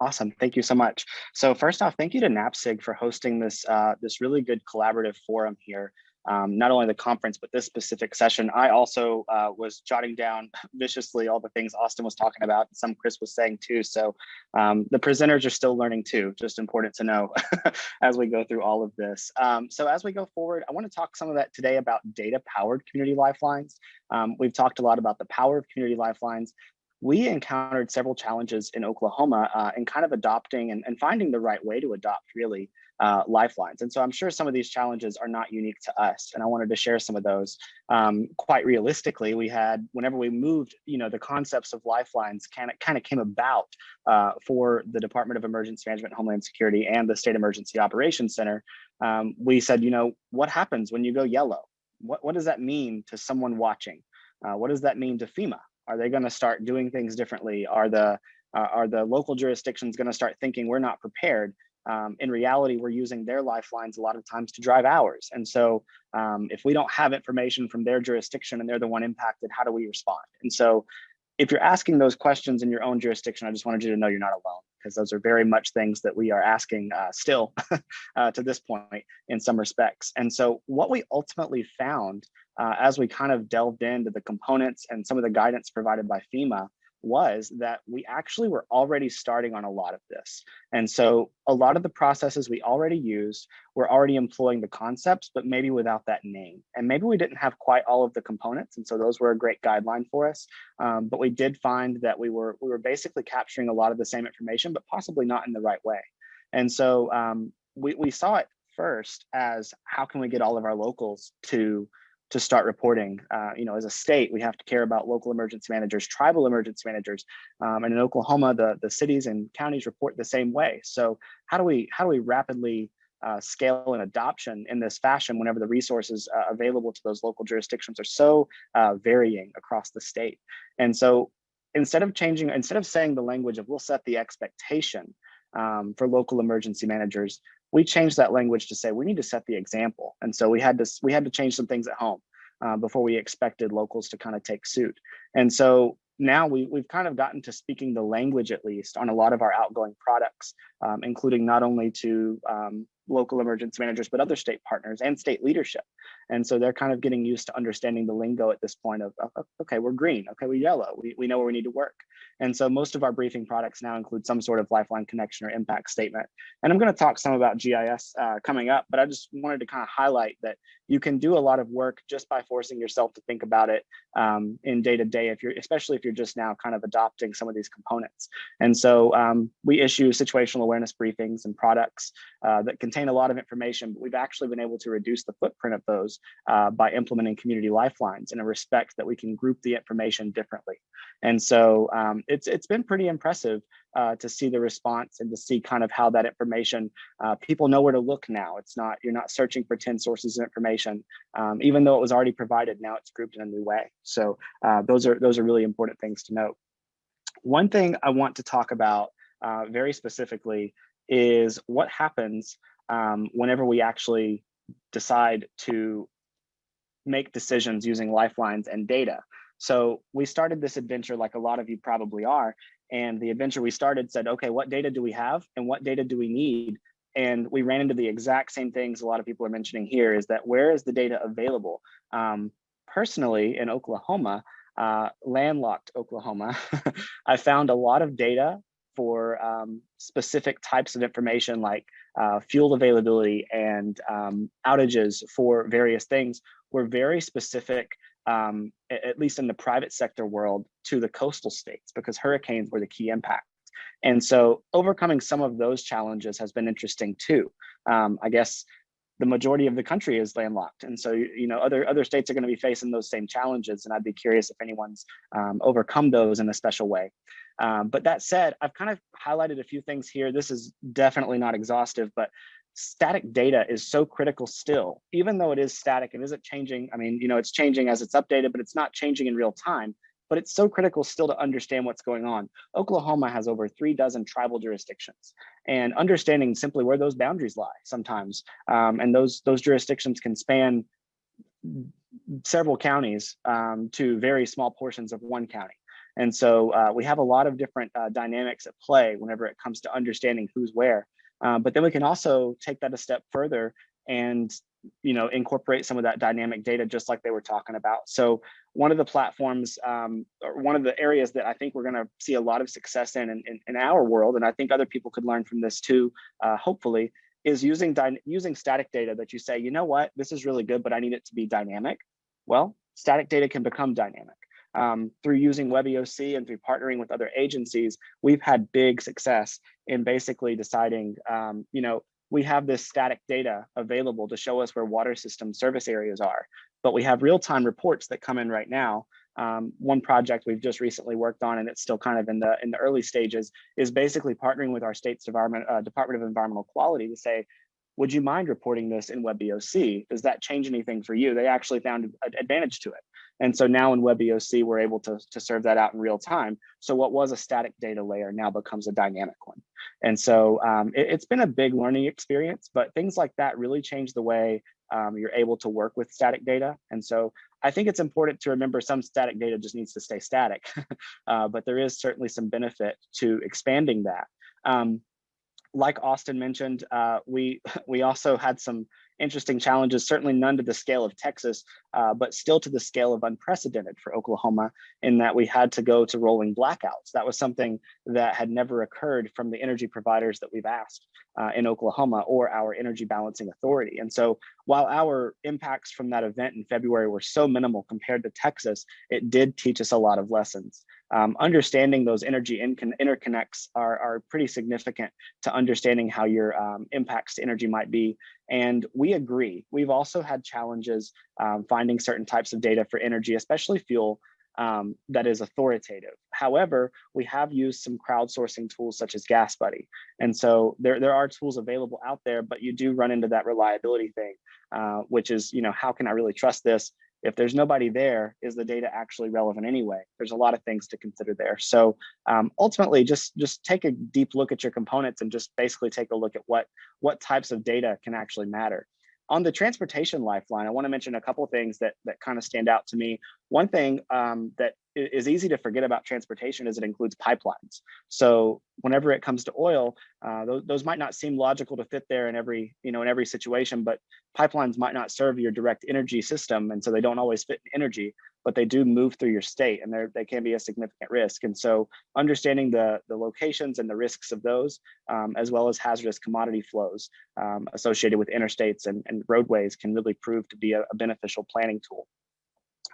Awesome, thank you so much. So first off, thank you to NAPSG for hosting this, uh, this really good collaborative forum here um, not only the conference, but this specific session. I also uh, was jotting down (laughs) viciously all the things Austin was talking about, some Chris was saying too. So um, the presenters are still learning too, just important to know (laughs) as we go through all of this. Um, so as we go forward, I wanna talk some of that today about data powered community lifelines. Um, we've talked a lot about the power of community lifelines, we encountered several challenges in Oklahoma uh, in kind of adopting and, and, finding the right way to adopt really uh, lifelines. And so I'm sure some of these challenges are not unique to us. And I wanted to share some of those. Um, quite realistically, we had, whenever we moved, you know, the concepts of lifelines kind of, kind of came about uh, for the Department of Emergency Management Homeland Security and the State Emergency Operations Center. Um, we said, you know, what happens when you go yellow? What, what does that mean to someone watching? Uh, what does that mean to FEMA? Are they going to start doing things differently? Are the uh, are the local jurisdictions going to start thinking we're not prepared? um, in reality, we're using their lifelines a lot of times to drive ours. And so um, if we don't have information from their jurisdiction and they're the one impacted, how do we respond? And so if you're asking those questions in your own jurisdiction, I just wanted you to know you're not alone because those are very much things that we are asking uh, still (laughs) uh, to this point in some respects. And so what we ultimately found uh, as we kind of delved into the components and some of the guidance provided by FEMA was that we actually were already starting on a lot of this. And so a lot of the processes we already used were already employing the concepts, but maybe without that name. And maybe we didn't have quite all of the components. And so those were a great guideline for us. Um, but we did find that we were, we were basically capturing a lot of the same information, but possibly not in the right way. And so um, we, we saw it first as how can we get all of our locals to to start reporting. Uh, you know, as a state, we have to care about local emergency managers, tribal emergency managers, um, and in Oklahoma, the the cities and counties report the same way. So how do we how do we rapidly uh, scale and adoption in this fashion whenever the resources uh, available to those local jurisdictions are so uh, varying across the state? And so instead of changing, instead of saying the language of we'll set the expectation um, for local emergency managers, we changed that language to say we need to set the example. And so we had to we had to change some things at home uh, before we expected locals to kind of take suit. And so now we, we've kind of gotten to speaking the language at least on a lot of our outgoing products, um, including not only to um, local emergency managers, but other state partners and state leadership. And so they're kind of getting used to understanding the lingo at this point of, okay, we're green, okay, we're yellow, we, we know where we need to work. And so most of our briefing products now include some sort of lifeline connection or impact statement. And I'm gonna talk some about GIS uh, coming up, but I just wanted to kind of highlight that you can do a lot of work just by forcing yourself to think about it um, in day to day, if you're, especially if you're just now kind of adopting some of these components. And so um, we issue situational awareness briefings and products uh, that contain a lot of information, but we've actually been able to reduce the footprint of those uh, by implementing community lifelines in a respect that we can group the information differently. And so um, it's it's been pretty impressive uh, to see the response and to see kind of how that information, uh, people know where to look now. It's not, you're not searching for 10 sources of information, um, even though it was already provided, now it's grouped in a new way. So uh, those are those are really important things to note. One thing I want to talk about uh, very specifically is what happens um, whenever we actually decide to make decisions using lifelines and data. So we started this adventure like a lot of you probably are. And the adventure we started said, okay, what data do we have and what data do we need? And we ran into the exact same things a lot of people are mentioning here is that where is the data available? Um, personally in Oklahoma, uh, landlocked Oklahoma, (laughs) I found a lot of data for um, specific types of information like uh, fuel availability and um, outages for various things were very specific um, at least in the private sector world, to the coastal states because hurricanes were the key impact. And so overcoming some of those challenges has been interesting too. Um, I guess the majority of the country is landlocked. And so, you know, other, other states are gonna be facing those same challenges. And I'd be curious if anyone's um, overcome those in a special way. Um, but that said, I've kind of highlighted a few things here. This is definitely not exhaustive, but static data is so critical still, even though it is static and isn't changing. I mean, you know, it's changing as it's updated, but it's not changing in real time. But it's so critical still to understand what's going on. Oklahoma has over three dozen tribal jurisdictions and understanding simply where those boundaries lie sometimes. Um, and those, those jurisdictions can span several counties um, to very small portions of one county. And so uh, we have a lot of different uh, dynamics at play whenever it comes to understanding who's where. Uh, but then we can also take that a step further and you know incorporate some of that dynamic data just like they were talking about. So one of the platforms um, or one of the areas that I think we're going to see a lot of success in, in, in our world, and I think other people could learn from this too, uh, hopefully, is using using static data that you say, you know what, this is really good, but I need it to be dynamic. Well, static data can become dynamic um, through using WebEOC and through partnering with other agencies, we've had big success in basically deciding, um, you know, we have this static data available to show us where water system service areas are, but we have real-time reports that come in right now. Um, one project we've just recently worked on, and it's still kind of in the in the early stages, is basically partnering with our state's uh, Department of Environmental Quality to say, would you mind reporting this in WebEOC? Does that change anything for you? They actually found an advantage to it. And so now in WebEOC, we're able to, to serve that out in real time. So what was a static data layer now becomes a dynamic one. And so um, it, has been a big learning experience, but things like that really change the way um, you're able to work with static data. And so I think it's important to remember some static data just needs to stay static, (laughs) uh, but there is certainly some benefit to expanding that. Um, like Austin mentioned, uh, we (laughs) we also had some interesting challenges, certainly none to the scale of Texas, uh, but still to the scale of unprecedented for Oklahoma in that we had to go to rolling blackouts. That was something that had never occurred from the energy providers that we've asked uh, in Oklahoma or our energy balancing authority. And so while our impacts from that event in February were so minimal compared to Texas, it did teach us a lot of lessons. Um, understanding those energy interconnects are, are pretty significant to understanding how your um, impacts to energy might be. And we agree. We've also had challenges um, finding certain types of data for energy, especially fuel, um, that is authoritative. However, we have used some crowdsourcing tools such as GasBuddy. And so there, there are tools available out there, but you do run into that reliability thing, uh, which is, you know, how can I really trust this? If there's nobody there, is the data actually relevant anyway? There's a lot of things to consider there. So um, ultimately, just, just take a deep look at your components and just basically take a look at what, what types of data can actually matter on the transportation lifeline, I want to mention a couple things that that kind of stand out to me. One thing um, that is easy to forget about transportation is it includes pipelines. So whenever it comes to oil, uh, those, those might not seem logical to fit there in every, you know, in every situation, but pipelines might not serve your direct energy system. And so they don't always fit in energy, but they do move through your state and they can be a significant risk. And so understanding the, the locations and the risks of those, um, as well as hazardous commodity flows um, associated with interstates and, and roadways can really prove to be a, a beneficial planning tool.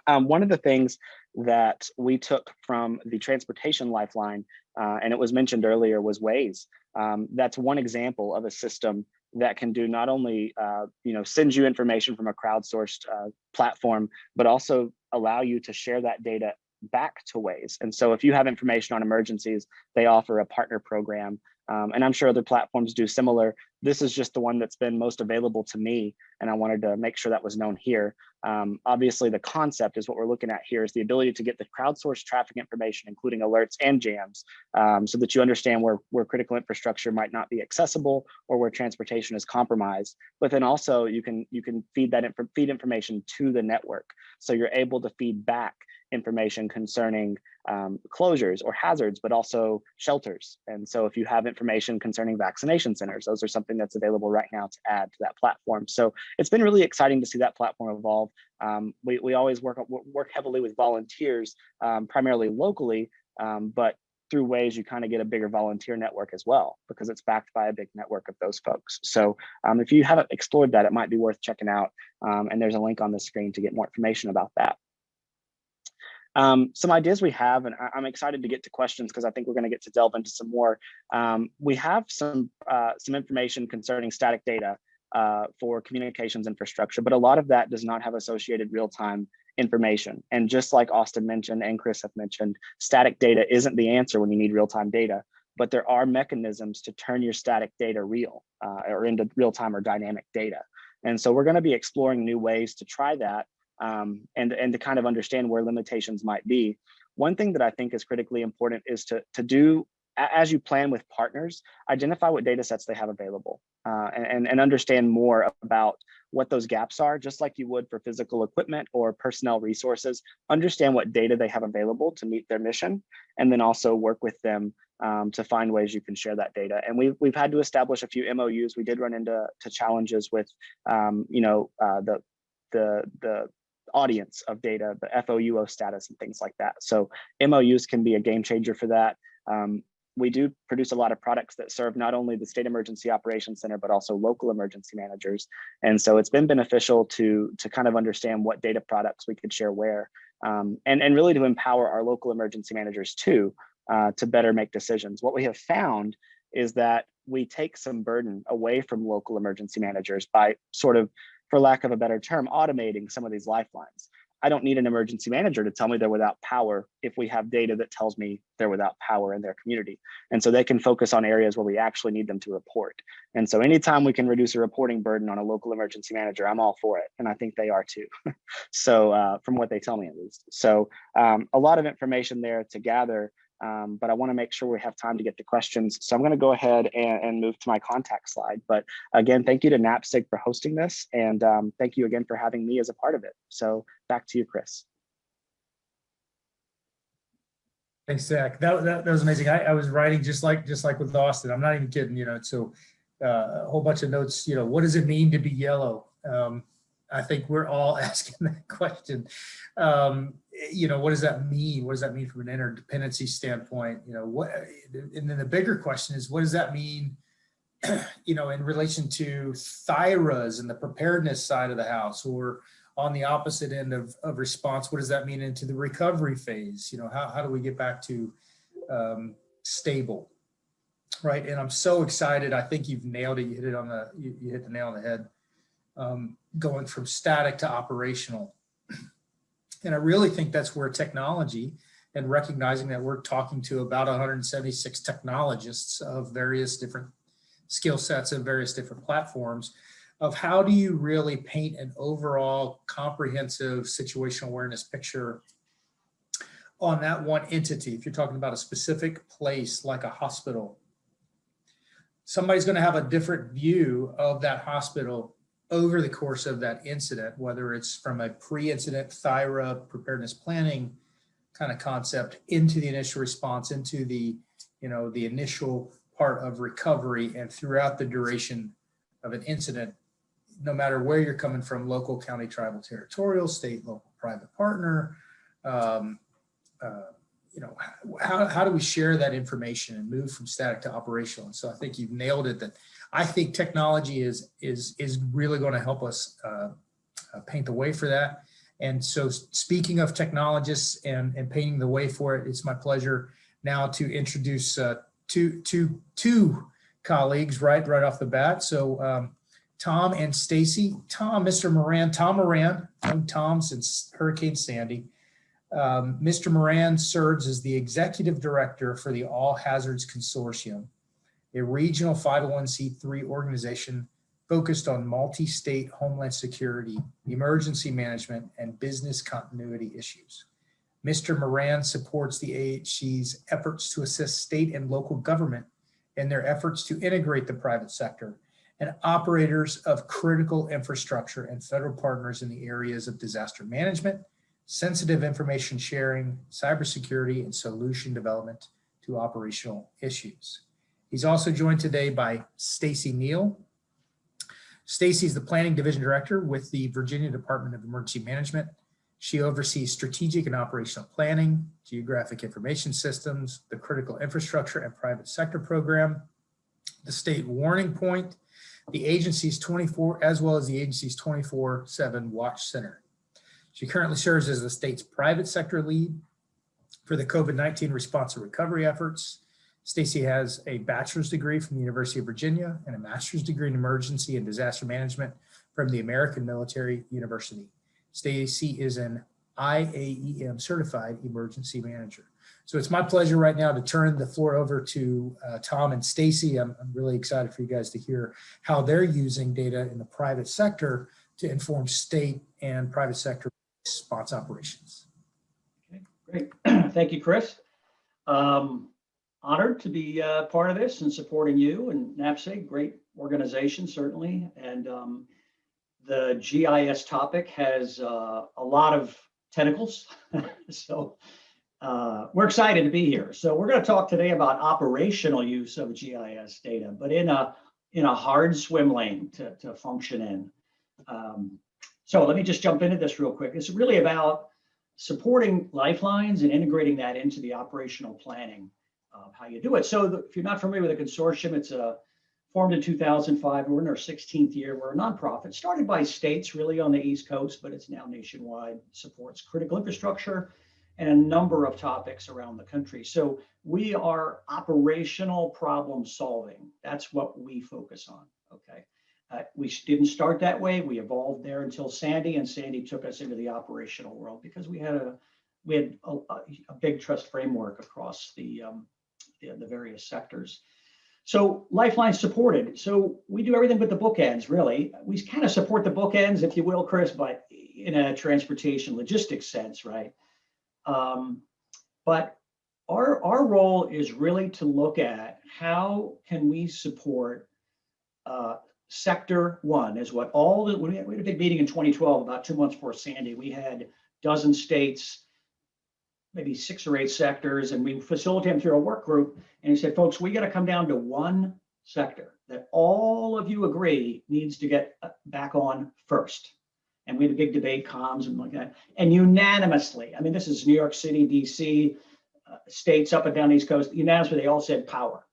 Um, one of the things that we took from the transportation lifeline, uh, and it was mentioned earlier, was Waze. Um, that's one example of a system that can do not only uh, you know send you information from a crowdsourced uh, platform, but also allow you to share that data back to Waze. And so if you have information on emergencies, they offer a partner program um, and I'm sure other platforms do similar. This is just the one that's been most available to me, and I wanted to make sure that was known here. Um, obviously, the concept is what we're looking at here is the ability to get the crowdsourced traffic information, including alerts and jams, um, so that you understand where, where critical infrastructure might not be accessible or where transportation is compromised. But then also you can you can feed that inf feed information to the network, so you're able to feed back information concerning um, closures or hazards, but also shelters. And so if you have information concerning vaccination centers, those are something that's available right now to add to that platform. So it's been really exciting to see that platform evolve. Um, we, we always work, work heavily with volunteers, um, primarily locally, um, but through Waze you kind of get a bigger volunteer network as well because it's backed by a big network of those folks. So um, if you haven't explored that, it might be worth checking out. Um, and there's a link on the screen to get more information about that. Um, some ideas we have, and I, am excited to get to questions because I think we're going to get to delve into some more. Um, we have some uh, some information concerning static data uh, for communications infrastructure, but a lot of that does not have associated real-time information. And just like Austin mentioned and Chris have mentioned, static data isn't the answer when you need real-time data, but there are mechanisms to turn your static data real uh, or into real-time or dynamic data. And so we're going to be exploring new ways to try that um, and, and to kind of understand where limitations might be. One thing that I think is critically important is to, to do, as you plan with partners, identify what data sets they have available uh, and, and understand more about what those gaps are, just like you would for physical equipment or personnel resources, understand what data they have available to meet their mission, and then also work with them um, to find ways you can share that data. And we've, we've had to establish a few MOUs. We did run into to challenges with, um, you know, uh, the, the, the audience of data, the FOUO status and things like that. So MOUs can be a game changer for that. Um, we do produce a lot of products that serve not only the state emergency operations center, but also local emergency managers. And so it's been beneficial to, to kind of understand what data products we could share where, um, and, and really to empower our local emergency managers too, uh, to better make decisions. What we have found is that we take some burden away from local emergency managers by sort of for lack of a better term, automating some of these lifelines. I don't need an emergency manager to tell me they're without power if we have data that tells me they're without power in their community. And so they can focus on areas where we actually need them to report. And so anytime we can reduce a reporting burden on a local emergency manager, I'm all for it. And I think they are too. (laughs) so uh, from what they tell me at least. So um, a lot of information there to gather Um, but I want to make sure we have time to get to questions. So I'm going to go ahead and, and, move to my contact slide. But again, thank you to NAPSG for hosting this. And um, thank you again for having me as a part of it. So back to you, Chris. Thanks, Zach. That, that, that was amazing. I, I was writing just like just like with Austin. I'm not even kidding, you know. So uh, a whole bunch of notes, you know, what does it mean to be yellow? Um, I think we're all (laughs) asking that question. Um, you know, what does that mean? What does that mean from an interdependency standpoint? You know, what, and then the bigger question is, what does that mean, (clears throat) you know, in relation to THIRAs and the preparedness side of the house or on the opposite end of, of response, what does that mean into the recovery phase? You know, how, how do we get back to um, stable? Right. And I'm so excited. I think you've nailed it. You hit it on the, you, you hit the nail on the head. Um, going from static to operational. And I really think that's where technology and recognizing that we're talking to about 176 technologists of various different skill sets and various different platforms of how do you really paint an overall comprehensive situational awareness picture on that one entity. If you're talking about a specific place like a hospital, somebody's going to have a different view of that hospital over the course of that incident, whether it's from a pre-incident THIRA preparedness planning kind of concept into the initial response, into the, you know, the initial part of recovery and throughout the duration of an incident, no matter where you're coming from, local, county, tribal, territorial, state, local, private partner, um, uh, you know, how, how do we share that information and move from static to operational? And so I think you've nailed it that I think technology is is is really going to help us uh, uh, paint the way for that. And so speaking of technologists and, and painting the way for it, it's my pleasure now to introduce uh, two, two, two colleagues right, right off the bat. So um, Tom and Stacy. Tom, Mr. Moran, Tom Moran, known Tom since Hurricane Sandy. Um, Mr. Moran serves as the executive director for the All Hazards Consortium, a regional 501c3 organization focused on multi-state homeland security, emergency management, and business continuity issues. Mr. Moran supports the AHC's efforts to assist state and local government in their efforts to integrate the private sector and operators of critical infrastructure and federal partners in the areas of disaster management, sensitive information sharing, cybersecurity, and solution development to operational issues. He's also joined today by Stacy Neal. Stacy is the Planning Division Director with the Virginia Department of Emergency Management. She oversees strategic and operational planning, geographic information systems, the critical infrastructure and private sector program, the state warning point, the agency's 24, as well as the agency's 24-7 watch center. She currently serves as the state's private sector lead for the COVID-19 response and recovery efforts, Stacy has a bachelor's degree from the University of Virginia and a master's degree in emergency and disaster management from the American Military University. Stacy is an IAEM certified emergency manager. So it's my pleasure right now to turn the floor over to uh, Tom and Stacy. I'm, I'm really excited for you guys to hear how they're using data in the private sector to inform state and private sector response operations. Okay, great. (clears throat) Thank you, Chris. Um, honored to be uh, part of this and supporting you and NAPSG, great organization, certainly. And um, the GIS topic has uh, a lot of tentacles. (laughs) so uh, we're excited to be here. So we're going to talk today about operational use of GIS data, but in a in a hard swim lane to, to function in. Um, so let me just jump into this real quick. It's really about supporting lifelines and integrating that into the operational planning of how you do it. So the, if you're not familiar with the consortium, it's a uh, formed in 2005. We're in our 16th year. We're a nonprofit started by states really on the East Coast, but it's now nationwide, supports critical infrastructure and a number of topics around the country. So we are operational problem solving. That's what we focus on, okay? Uh, we didn't start that way. We evolved there until Sandy, and Sandy took us into the operational world because we had a we had a, a big trust framework across the um, the, the various sectors. So Lifeline supported. So we do everything but the bookends, really. We kind of support the bookends, if you will, Chris, but in a transportation logistics sense, right? Um, but our, our role is really to look at how can we support uh, sector one is what all the, we had, a big meeting in 2012, about two months before Sandy. We had dozen states, maybe six or eight sectors, and we facilitated them through a work group. And he said, folks, we got to come down to one sector that all of you agree needs to get uh, back on first. And we had a big debate, comms and like that, and unanimously, I mean, this is New York City, DC, uh, states up and down the East Coast, unanimously, they all said power.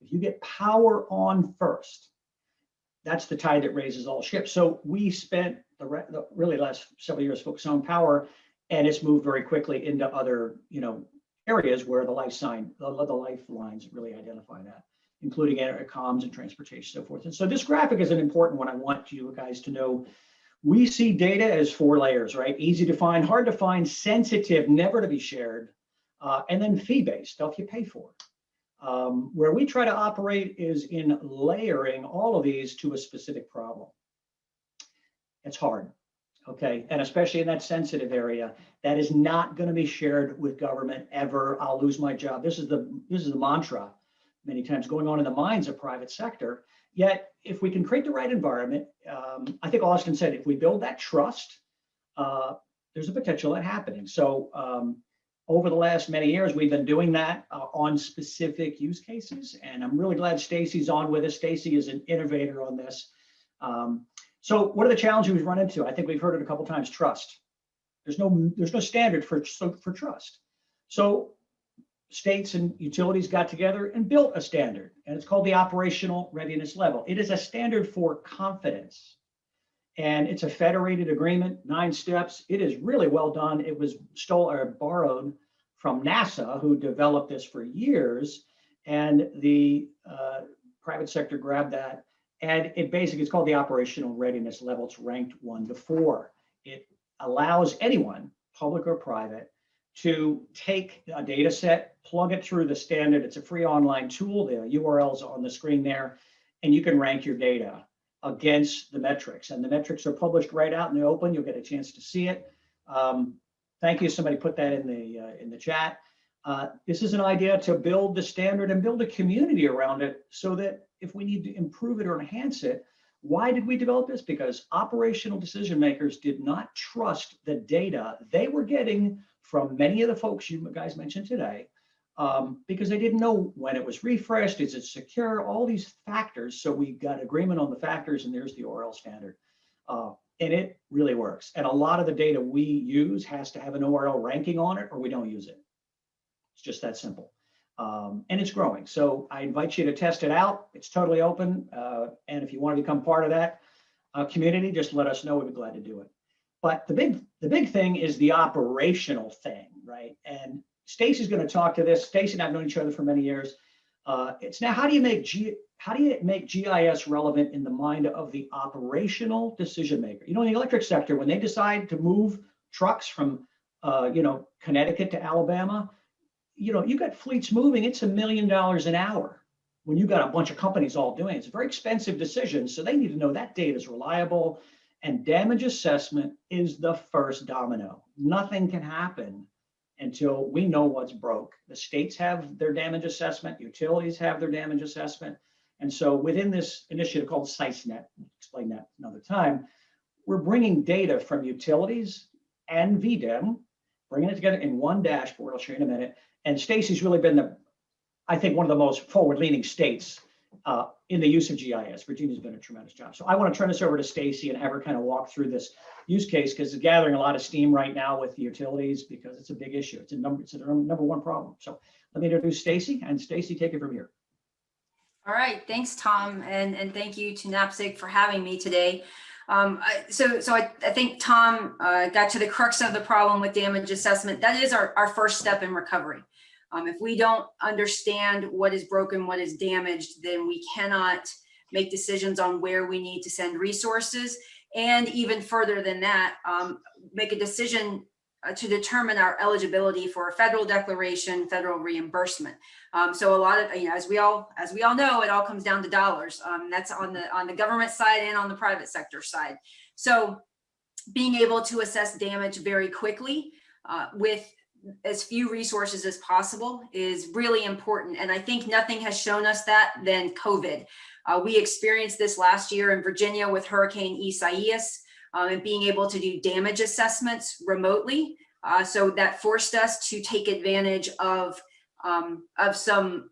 If you get power on first, that's the tide that raises all ships. So we spent the, re- the really last several years focused on power, and it's moved very quickly into other, you know, areas where the life sign, the, the lifelines really identify that, including comms and transportation, so forth. And so this graphic is an important one. I want you guys to know. We see data as four layers, right? Easy to find, hard to find, sensitive, never to be shared, uh, and then fee-based stuff you pay for. Um, where we try to operate is in layering all of these to a specific problem. It's hard, okay? And especially in that sensitive area, that is not going to be shared with government ever. I'll lose my job. This is the this is the mantra many times going on in the minds of private sector. Yet, if we can create the right environment, um, I think Austin said, if we build that trust, uh, there's a potential at happening. So um, over the last many years, we've been doing that uh, on specific use cases, and I'm really glad Stacy's on with us. Stacy is an innovator on this. Um, so what are the challenges we've run into? I think we've heard it a couple times, trust. There's no, there's no standard for, for trust. So states and utilities got together and built a standard, and it's called the operational readiness level. It is a standard for confidence. And it's a federated agreement, nine steps. It is really well done. It was stole or borrowed from NASA, who developed this for years, and the uh, private sector grabbed that. And it basically it's called the operational readiness level. It's ranked one to four. It allows anyone, public or private, to take a data set, plug it through the standard. It's a free online tool. The URLs on the screen there, and you can rank your data against the metrics. And the metrics are published right out in the open. You'll get a chance to see it. Um, thank you. Somebody put that in the uh, in the chat. Uh, this is an idea to build the standard and build a community around it so that if we need to improve it or enhance it, why did we develop this? Because operational decision makers did not trust the data they were getting from many of the folks you guys mentioned today um, because they didn't know when it was refreshed, is it secure, all these factors. So we got agreement on the factors and there's the ORL standard. Uh, and it really works. And a lot of the data we use has to have an ORL ranking on it or we don't use it. It's just that simple. Um, and it's growing. So I invite you to test it out. It's totally open. Uh, and if you want to become part of that uh, community, just let us know. We'd be glad to do it. But the big the big thing is the operational thing, right? And Stacy's going to talk to this. Stacy and I've known each other for many years. Uh, it's now how do you make G, how do you make GIS relevant in the mind of the operational decision maker? You know, in the electric sector, when they decide to move trucks from uh, you know Connecticut to Alabama, you know you got fleets moving. It's a million dollars an hour when you got a bunch of companies all doing it. It's a very expensive decision, so they need to know that data is reliable. And damage assessment is the first domino. Nothing can happen until we know what's broke. The states have their damage assessment, utilities have their damage assessment. And so within this initiative called SICENet, we'll explain that another time, we're bringing data from utilities and VDEM, bringing it together in one dashboard. I'll show you in a minute. And Stacy's really been the, I think, one of the most forward-leaning states uh, in the use of GIS. Virginia's been a tremendous job. So I want to turn this over to Stacy and have her kind of walk through this use case because it's gathering a lot of steam right now with the utilities because it's a big issue. It's a number, it's a number one problem. So let me introduce Stacy and Stacy, take it from here. All right, thanks, Tom, and, and thank you to NAPSG for having me today. Um, I, so so I, I think Tom uh, got to the crux of the problem with damage assessment. That is our, our first step in recovery. Um, if we don't understand what is broken, what is damaged, then we cannot make decisions on where we need to send resources. And even further than that, um, make a decision uh, to determine our eligibility for a federal declaration, federal reimbursement. Um, so a lot of, you know, as we all, as we all know, it all comes down to dollars. Um, that's on the, on the government side and on the private sector side. So being able to assess damage very quickly uh, with as few resources as possible is really important. And I think nothing has shown us that than COVID. Uh, we experienced this last year in Virginia with Hurricane Isaias uh, and being able to do damage assessments remotely. Uh, so that forced us to take advantage of, um, of some,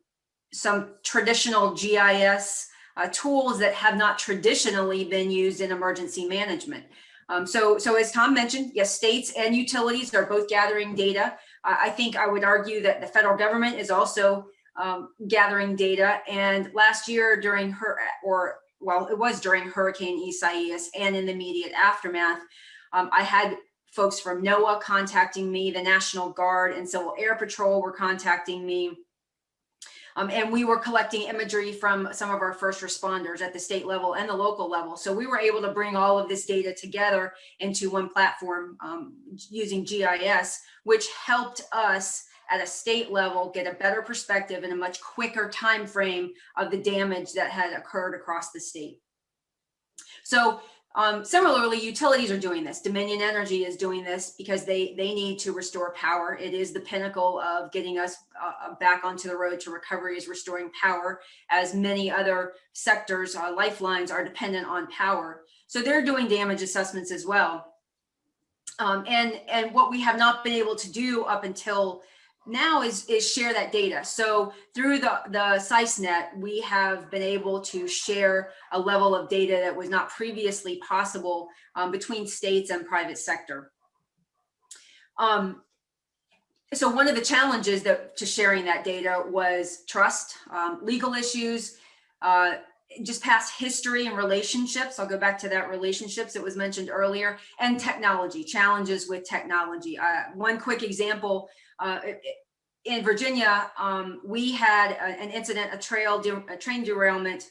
some traditional GIS uh, tools that have not traditionally been used in emergency management. Um, so, so as Tom mentioned, yes, states and utilities are both gathering data. I think I would argue that the federal government is also um, gathering data. And last year during her, or well, it was during Hurricane Isaias and in the immediate aftermath, um, I had folks from NOAA contacting me, the National Guard and Civil Air Patrol were contacting me. Um, and we were collecting imagery from some of our first responders at the state level and the local level. So we were able to bring all of this data together into one platform um, using GIS, which helped us at a state level get a better perspective and a much quicker time frame of the damage that had occurred across the state. So um, similarly, utilities are doing this. Dominion Energy is doing this because they, they need to restore power. It is the pinnacle of getting us uh, uh back onto the road to recovery is restoring power as many other sectors, uh, lifelines are dependent on power. So they're doing damage assessments as well. Um, and, and what we have not been able to do up until now is, is share that data. So through the, the SISENet, we have been able to share a level of data that was not previously possible um, between states and private sector. Um, so one of the challenges that to sharing that data was trust, um, legal issues, uh, just past history and relationships. I'll go back to that relationships that was mentioned earlier and technology, challenges with technology. Uh, one quick example, uh, in Virginia, um, we had a, an incident, a trail, a train derailment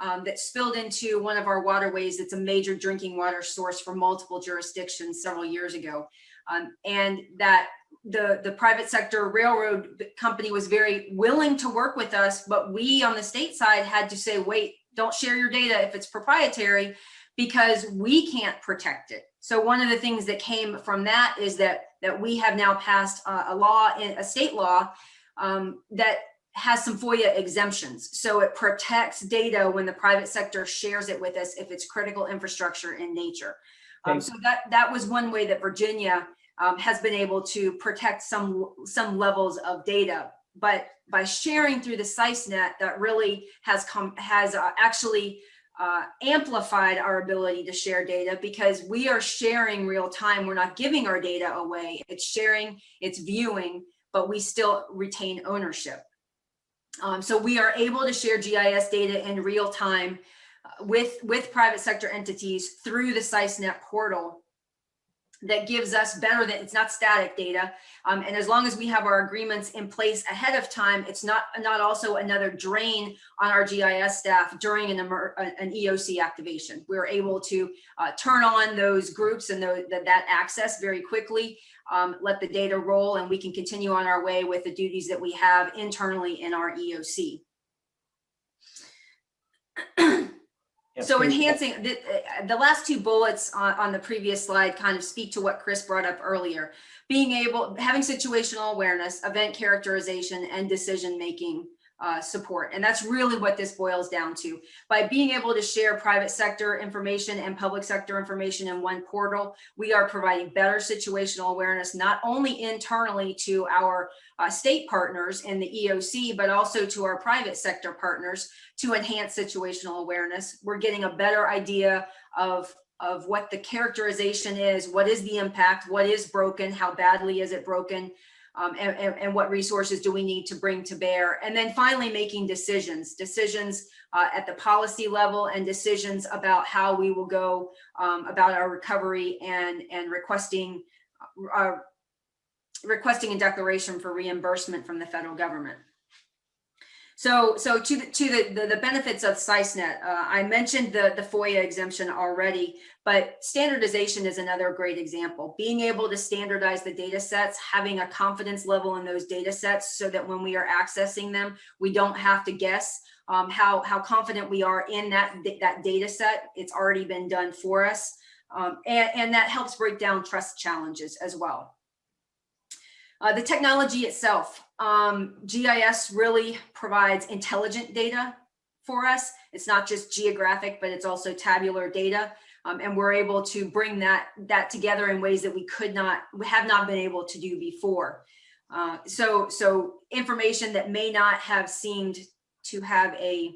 um, that spilled into one of our waterways. It's a major drinking water source for multiple jurisdictions several years ago. Um, and that the, the private sector railroad company was very willing to work with us, but we on the state side had to say, wait, don't share your data if it's proprietary because we can't protect it. So one of the things that came from that is that that we have now passed uh, a law, a state law um, that has some FOIA exemptions. So it protects data when the private sector shares it with us if it's critical infrastructure in nature. Um, so that that was one way that Virginia um, has been able to protect some some levels of data. But by sharing through the SISENet, that really has come has uh, actually uh, amplified our ability to share data because we are sharing real time. We're not giving our data away. It's sharing, it's viewing, but we still retain ownership. Um, so we are able to share GIS data in real time uh, with, with private sector entities through the SISENet portal that gives us better than it's not static data. Um, and as long as we have our agreements in place ahead of time, it's not not also another drain on our GIS staff during an, an EOC activation. We're able to uh, turn on those groups and the, the, that access very quickly, um, let the data roll, and we can continue on our way with the duties that we have internally in our EOC. (clears throat) So enhancing the, uh, the last two bullets on, on the previous slide kind of speak to what Chris brought up earlier. Being able, having situational awareness, event characterization, and decision making uh, support. And that's really what this boils down to. By being able to share private sector information and public sector information in one portal, we are providing better situational awareness, not only internally to our uh, state partners in the EOC, but also to our private sector partners to enhance situational awareness. We're getting a better idea of of what the characterization is, what is the impact, what is broken, how badly is it broken, um, and, and, and, what resources do we need to bring to bear? And then finally making decisions, decisions uh, at the policy level and decisions about how we will go um, about our recovery and, and requesting, uh, requesting a declaration for reimbursement from the federal government. So, so to the to the the, the benefits of SISENet, uh, I mentioned the the FOIA exemption already, but standardization is another great example. Being able to standardize the data sets, having a confidence level in those data sets, so that when we are accessing them, we don't have to guess um, how how confident we are in that that data set. It's already been done for us, um, and and that helps break down trust challenges as well. Uh, the technology itself, um, GIS really provides intelligent data for us. It's not just geographic, but it's also tabular data. Um, and we're able to bring that, that together in ways that we could not, we have not been able to do before. Uh, so, so information that may not have seemed to have a,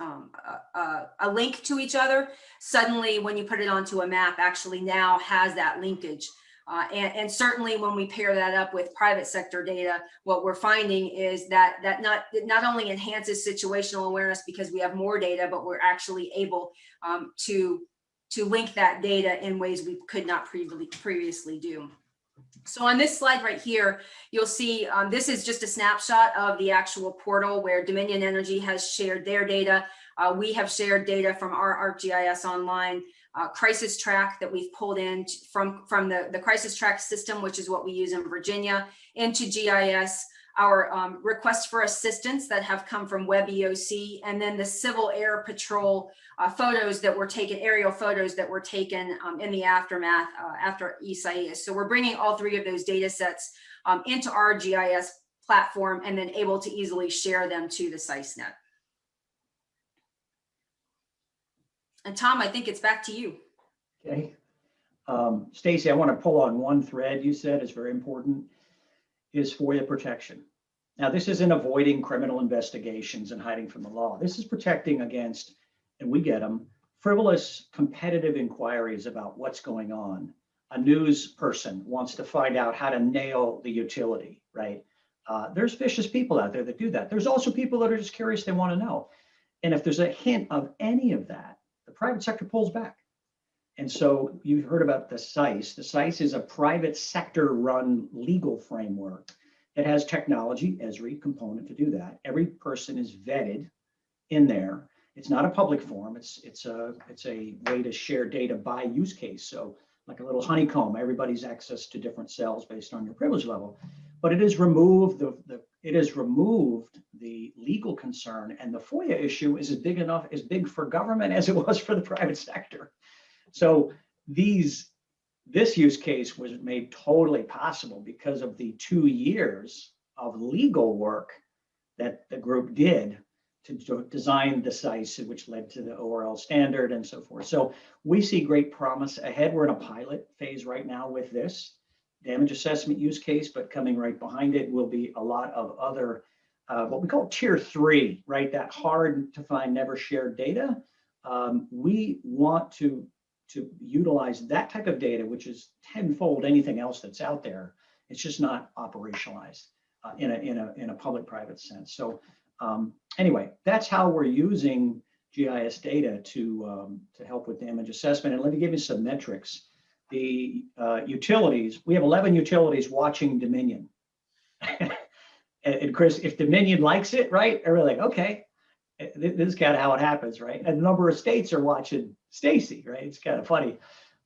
um, a, a, a link to each other, suddenly when you put it onto a map actually now has that linkage. Uh, and, and, certainly when we pair that up with private sector data, what we're finding is that that not, not only enhances situational awareness because we have more data, but we're actually able um, to, to link that data in ways we could not previously, previously do. So on this slide right here, you'll see um, this is just a snapshot of the actual portal where Dominion Energy has shared their data. Uh, we have shared data from our ArcGIS online uh, crisis track that we've pulled in from, from the, the crisis track system, which is what we use in Virginia, into GIS, our um, requests for assistance that have come from WebEOC, and then the Civil Air Patrol uh, photos that were taken, aerial photos that were taken um, in the aftermath uh, after Isaias. So we're bringing all three of those data sets um, into our GIS platform and then able to easily share them to the SISENet. And Tom, I think it's back to you. Okay. Um, Stacy, I want to pull on one thread you said is very important, is FOIA protection. Now, this isn't avoiding criminal investigations and hiding from the law. This is protecting against, and we get them, frivolous competitive inquiries about what's going on. A news person wants to find out how to nail the utility, right? Uh, there's vicious people out there that do that. There's also people that are just curious, they want to know. And if there's a hint of any of that, private sector pulls back. And so you've heard about the SICE. The SICE is a private sector run legal framework that has technology, Esri component to do that. Every person is vetted in there. It's not a public forum. It's it's a it's a way to share data by use case. So like a little honeycomb, everybody's access to different cells based on your privilege level. But it has removed the, the it has removed the legal concern and the FOIA issue is as big enough, as big for government as it was for the (laughs) private sector. So these, this use case was made totally possible because of the two years of legal work that the group did to design the SICE, which led to the ORL standard and so forth. So we see great promise ahead. We're in a pilot phase right now with this damage assessment use case, but coming right behind it will be a lot of other, uh, what we call tier three, right? That hard to find, never shared data. Um, we want to, to utilize that type of data, which is tenfold anything else that's out there. It's just not operationalized uh, in, a, in, a, in a public-private sense. So um, anyway, that's how we're using GIS data to, um, to help with damage assessment. And let me give you some metrics the uh, utilities, we have 11 utilities watching Dominion. (laughs) and, and, Chris, if Dominion likes it, right, we're like, okay, eh, this is kind of how it happens, right? And a number of states are watching Stacy, right? It's kind of funny.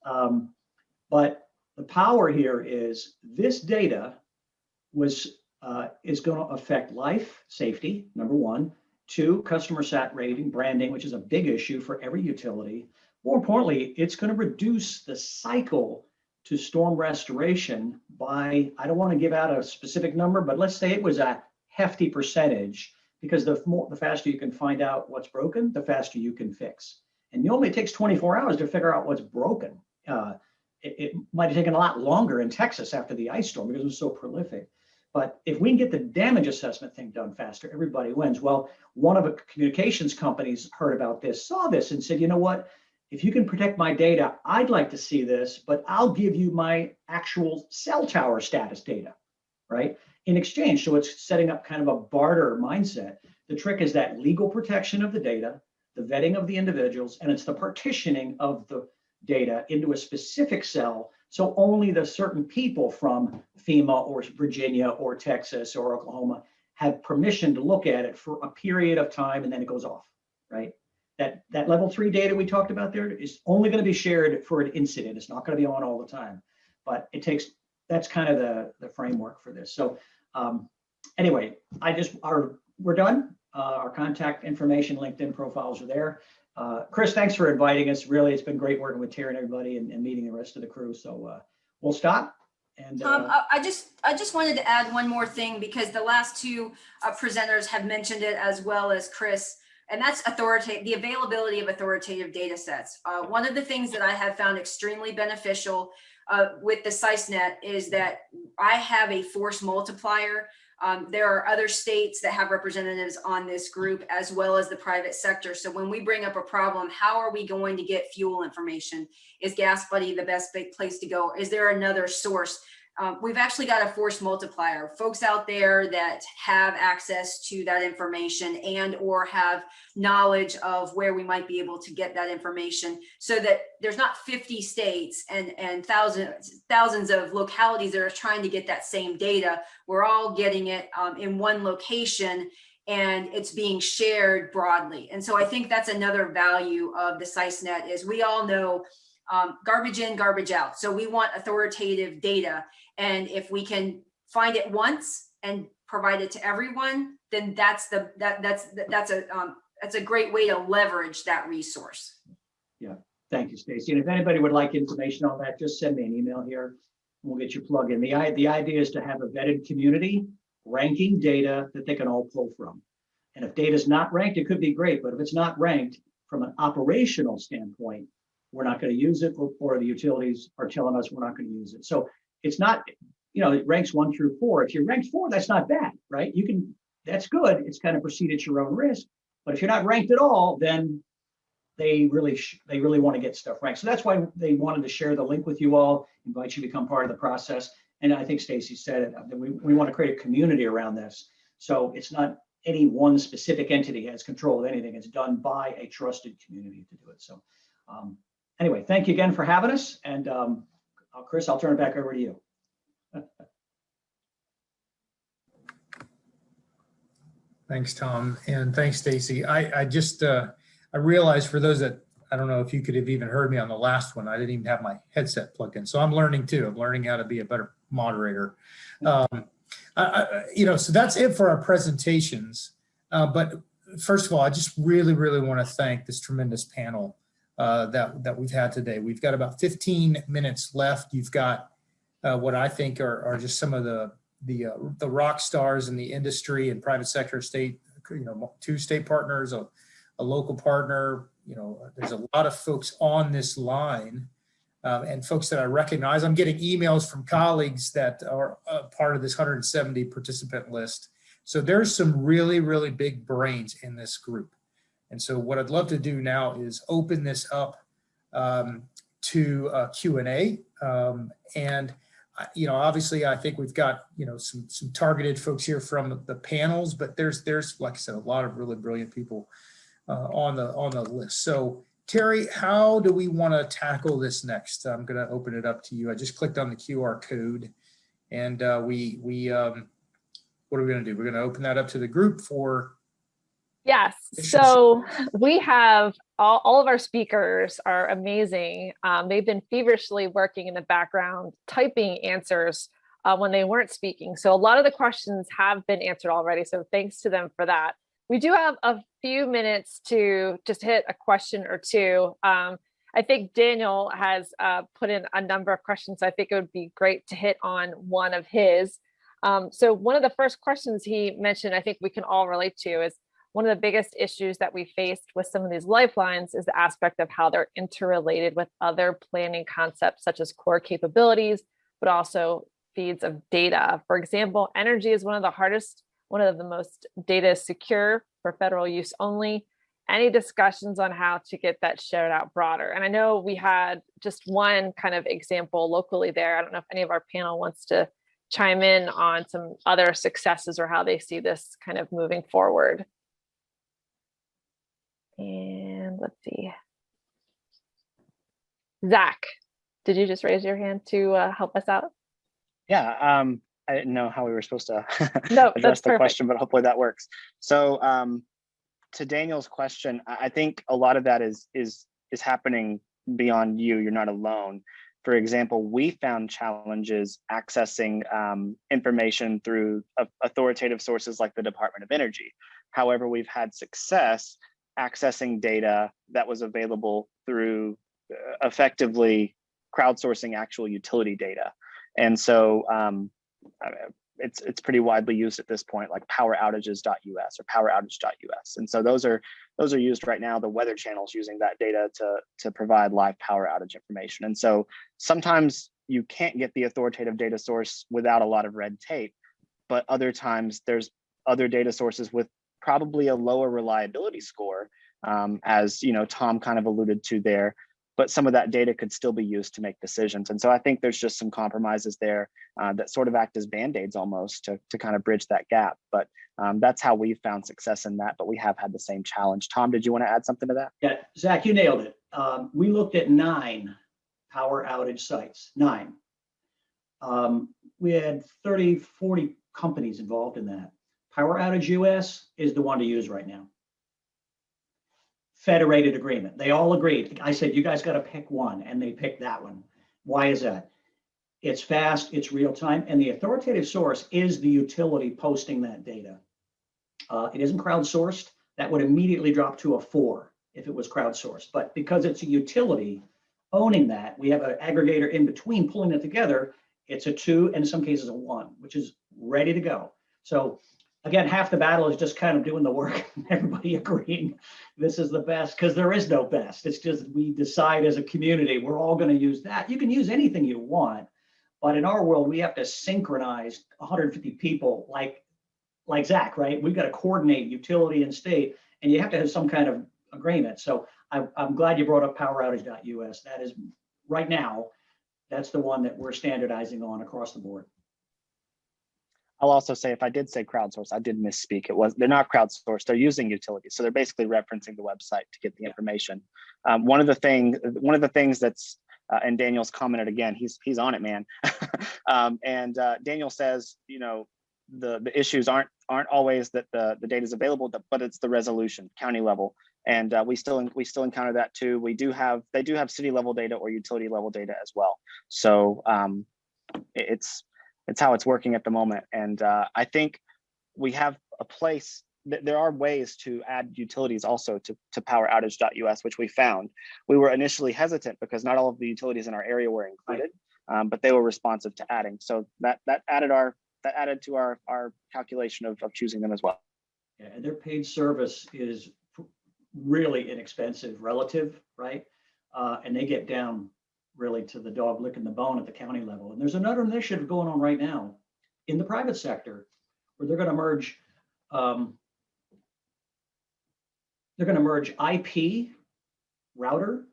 Um, but the power here is this data was uh, is going to affect life, safety, number one. Two, customer sat rating, branding, which is a big issue for every utility. More importantly, it's going to reduce the cycle to storm restoration by, I don't want to give out a specific number, but let's say it was a hefty percentage because the more, the faster you can find out what's broken, the faster you can fix. And it only takes 24 hours to figure out what's broken. Uh, it, it might have taken a lot longer in Texas after the ice storm because it was so prolific. But if we can get the damage assessment thing done faster, everybody wins. Well, one of the communications companies heard about this, saw this and said, you know what? If you can protect my data, I'd like to see this, but I'll give you my actual cell tower status data, right? In exchange, so it's setting up kind of a barter mindset. The trick is that legal protection of the data, the vetting of the individuals, and it's the partitioning of the data into a specific cell. So only the certain people from FEMA or Virginia or Texas or Oklahoma have permission to look at it for a period of time and then it goes off, right? That, that level three data we talked about there is only going to be shared for an incident. It's not going to be on all the time, but it takes, that's kind of the, the framework for this. So um, anyway, I just, our, we're done. Uh, our contact information, LinkedIn profiles are there. Uh, Chris, thanks for inviting us. Really, it's been great working with Terry and everybody and, and meeting the rest of the crew. So uh, we'll stop And Tom, uh, I I just, I just wanted to add one more thing because the last two uh, presenters have mentioned it as well as Chris. And that's authoritative, the availability of authoritative data sets. Uh, One of the things that I have found extremely beneficial uh, with the SISENet is that I have a force multiplier. Um, There are other states that have representatives on this group as well as the private sector. So when we bring up a problem, how are we going to get fuel information? Is Gas Buddy the best big place to go? Is there another source? Um, we've actually got a force multiplier. Folks out there that have access to that information and or have knowledge of where we might be able to get that information so that there's not 50 states and, and thousands, thousands of localities that are trying to get that same data. We're all getting it um, in one location and it's being shared broadly. And so I think that's another value of the SISENet is we all know um, garbage in, garbage out. So we want authoritative data. And if we can find it once and provide it to everyone, then that's the, that, that's, that's a, um, that's a great way to leverage that resource. Yeah, thank you, Stacy. And if anybody would like information on that, just send me an email here. And we'll get you plugged in. The, the idea is to have a vetted community ranking data that they can all pull from. And if data is not ranked, it could be great, but if it's not ranked from an operational standpoint, we're not going to use it or, or the utilities are telling us we're not going to use it. So it's not, you know, it ranks one through four. If you're ranked four, that's not bad, right? You can, that's good. It's kind of proceed at your own risk. But if you're not ranked at all, then they really, they really want to get stuff ranked. So that's why they wanted to share the link with you all, invite you to become part of the process. And I think Stacy said it, that we, we want to create a community around this. So it's not any one specific entity has control of anything. It's done by a trusted community to do it. So um, anyway, thank you again for having us. And um, Chris, I'll turn it back over to you. Thanks, Tom, and thanks, Stacy. I, I just, uh, I realized for those that, I don't know if you could have even heard me on the last one, I didn't even have my headset plugged in. So I'm learning too. I'm learning how to be a better moderator. Um, I, I, you know, so that's it for our presentations. Uh, but first of all, I just really, really want to thank this tremendous panel uh, that, that we've had today. We've got about 15 minutes left. You've got uh, what I think are, are just some of the the uh, the rock stars in the industry and private sector state you know two state partners a, a local partner you know there's a lot of folks on this line um, and folks that i recognize i'm getting emails from colleagues that are part of this 170 participant list so there's some really really big brains in this group and so what i'd love to do now is open this up um, to uh, q&a um, and you know, obviously, I think we've got, you know, some, some targeted folks here from the panels, but there's, there's, like I said, a lot of really brilliant people uh, on the, on the list. So Terry, how do we want to tackle this next? I'm going to open it up to you. I just clicked on the QR code and uh, we, we, um, what are we going to do? We're going to open that up to the group for, Yes, so we have, all, all of our speakers are amazing. Um, they've been feverishly working in the background, typing answers uh, when they weren't speaking. So a lot of the questions have been answered already. So thanks to them for that. We do have a few minutes to just hit a question or two. Um, I think Daniel has uh, put in a number of questions. So I think it would be great to hit on one of his. Um, so one of the first questions he mentioned, I think we can all relate to is, one of the biggest issues that we faced with some of these lifelines is the aspect of how they're interrelated with other planning concepts such as core capabilities, but also feeds of data. For example, energy is one of the hardest, one of the most data secure for federal use only. Any discussions on how to get that shared out broader? And I know we had just one kind of example locally there. I don't know if any of our panel wants to chime in on some other successes or how they see this kind of moving forward. And let's see. Zach, did you just raise your hand to uh, help us out? Yeah, um, I didn't know how we were supposed to (laughs) No, address that's the perfect. question, but hopefully that works. So um, to Daniel's question, I I think a lot of that is is is happening beyond you. You're not alone. For example, we found challenges accessing um, information through authoritative sources like the Department of Energy. However, we've had success accessing data that was available through uh, effectively crowdsourcing actual utility data. And so um, it's it's pretty widely used at this point, like poweroutages.us or poweroutage.us. And so those are those are used right now. The Weather Channel's using that data to to provide live power outage information. And so sometimes you can't get the authoritative data source without a lot of red tape, but other times there's other data sources with probably a lower reliability score, um, as you know Tom kind of alluded to there. But some of that data could still be used to make decisions. And so I think there's just some compromises there uh, that sort of act as band-aids almost to, to kind of bridge that gap. But um, that's how we've found success in that, but we have had the same challenge. Tom, did you want to add something to that? Yeah, Zach, you nailed it. Um, we looked at nine power outage sites, nine. Um, we had 30, 40 companies involved in that. Power Outage US is the one to use right now. Federated agreement. They all agreed. I said, you guys got to pick one, and they picked that one. Why is that? It's fast, it's real time, and the authoritative source is the utility posting that data. Uh, it isn't crowdsourced. That would immediately drop to a four if it was crowdsourced. But because it's a utility owning that, we have an aggregator in between pulling it together. It's a two, and in some cases a one, which is ready to go. So again, half the battle is just kind of doing the work, (laughs) everybody agreeing this is the best, because there is no best. It's just we decide as a community, we're all going to use that. You can use anything you want, but in our world, we have to synchronize 150 people like like Zach, right? We've got to coordinate utility and state, and you have to have some kind of agreement. So I, I'm glad you brought up poweroutage.us. That is right now, that's the one that we're standardizing on across the board. I'll also say if I did say crowdsourced, I did misspeak. It was they're not crowdsourced. They're using utilities, so they're basically referencing the website to get the information. Um, one of the thing, one of the things that's uh, and Daniel's commented again. He's he's on it, man. (laughs) um, and uh, Daniel says, you know, the the issues aren't aren't always that the the data is available, but it's the resolution, county level. And uh, we still we still encounter that too. We do have they do have city level data or utility level data as well. So um, it's it's how it's working at the moment. And uh, I think we have a place, th there are ways to add utilities also to, to poweroutage.us, which we found. We were initially hesitant because not all of the utilities in our area were included, um, but they were responsive to adding. So that that added our that added to our our calculation of, of choosing them as well. Yeah, and their paid service is really inexpensive relative, right? Uh, and they get down really to the dog licking the bone at the county level. And there's another initiative going on right now in the private sector where they're going to merge. Um, they're going to merge IP router,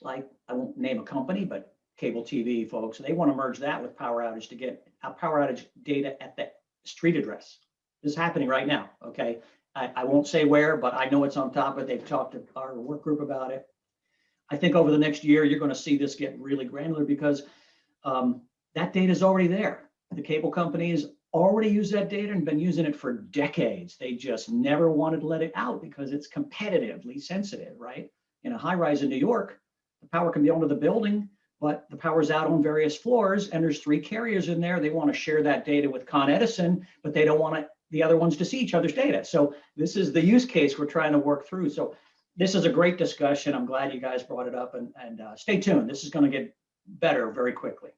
like I won't name a company, but cable TV folks. They want to merge that with power outage to get power outage data at the street address. This is happening right now. Okay. I, I won't say where, but I know it's on top of it. They've talked to our work group about it. I think over the next year, you're going to see this get really granular because um, that data is already there. The cable companies already use that data and been using it for decades. They just never wanted to let it out because it's competitively sensitive, right? In a high rise in New York, the power can be onto the building, but the power's out on various floors and there's three carriers in there. They want to share that data with Con Edison, but they don't want the other ones to see each other's data. So this is the use case we're trying to work through. So this is a great discussion. I'm glad you guys brought it up and, and uh, stay tuned. This is going to get better very quickly.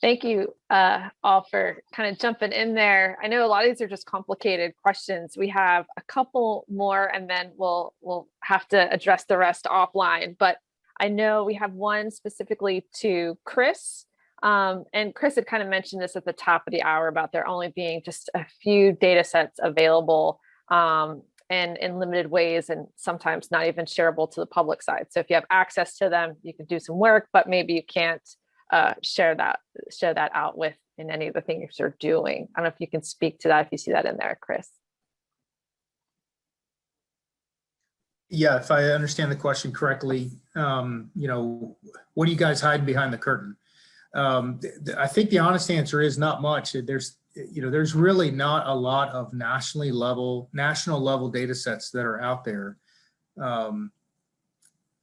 Thank you uh, all for kind of jumping in there. I know a lot of these are just complicated questions. We have a couple more and then we'll we'll have to address the rest offline. But I know we have one specifically to Chris. Um, and Chris had kind of mentioned this at the top of the hour about there only being just a few data sets available um, and in limited ways and sometimes not even shareable to the public side. So if you have access to them, you can do some work, but maybe you can't uh, share that share that out with in any of the things you're doing. I don't know if you can speak to that if you see that in there, Chris. Yeah, if I understand the question correctly, um, you know, what are you guys hiding behind the curtain? Um, I think the honest answer is not much. There's, you know, there's really not a lot of nationally level, national level data sets that are out there. Um,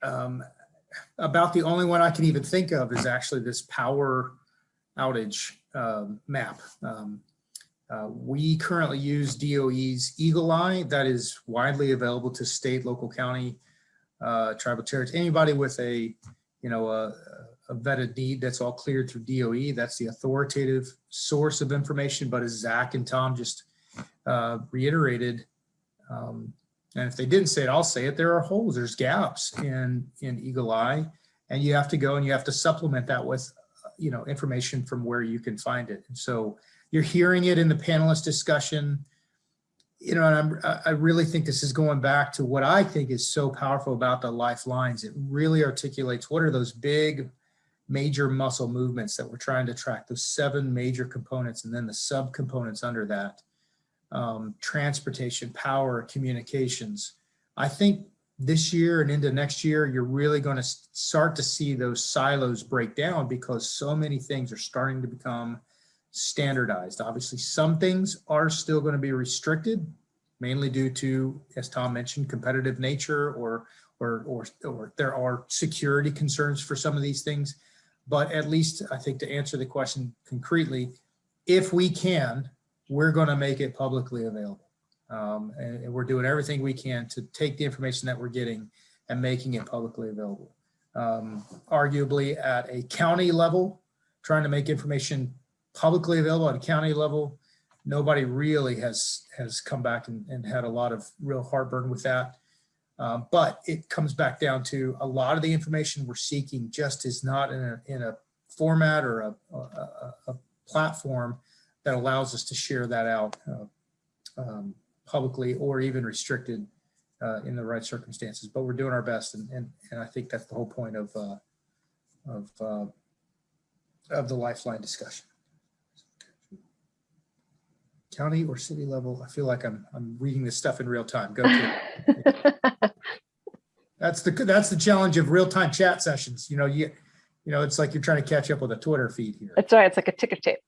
um, about the only one I can even think of is actually this power outage um, map. Um, uh, we currently use DOE's EAGLE-I that is widely available to state, local, county, uh, tribal territories, anybody with a you know, a, a vetted need that's all cleared through DOE. That's the authoritative source of information. But as Zach and Tom just uh, reiterated, um, and if they didn't say it, I'll say it. There are holes, there's gaps in in EAGLE-I, and you have to go and you have to supplement that with, you know, information from where you can find it. And so you're hearing it in the panelist discussion. You know, I'm, I really think this is going back to what I think is so powerful about the lifelines. It really articulates what are those big major muscle movements that we're trying to track, those seven major components and then the subcomponents under that. Um, transportation, power, communications. I think this year and into next year, you're really going to start to see those silos break down because so many things are starting to become standardized. Obviously, some things are still going to be restricted, mainly due to, as Tom mentioned, competitive nature or or or or there are security concerns for some of these things. But at least I think to answer the question concretely, if we can, we're going to make it publicly available. Um, and, and we're doing everything we can to take the information that we're getting and making it publicly available. Um, arguably at a county level, trying to make information publicly available at a county level, nobody really has has come back and, and had a lot of real heartburn with that. Um, but it comes back down to a lot of the information we're seeking just is not in a, in a format or a, a, a- platform that allows us to share that out uh, um, publicly or even restricted uh, in the right circumstances. But we're doing our best, and and, and I think that's the whole point of uh, of uh, of the lifeline discussion. County or city level, I feel like I'm I'm reading this stuff in real time. Go (laughs) to. That's the that's the challenge of real time chat sessions. You know, you you know, it's like you're trying to catch up with a Twitter feed here. That's right. It's like a ticker tape.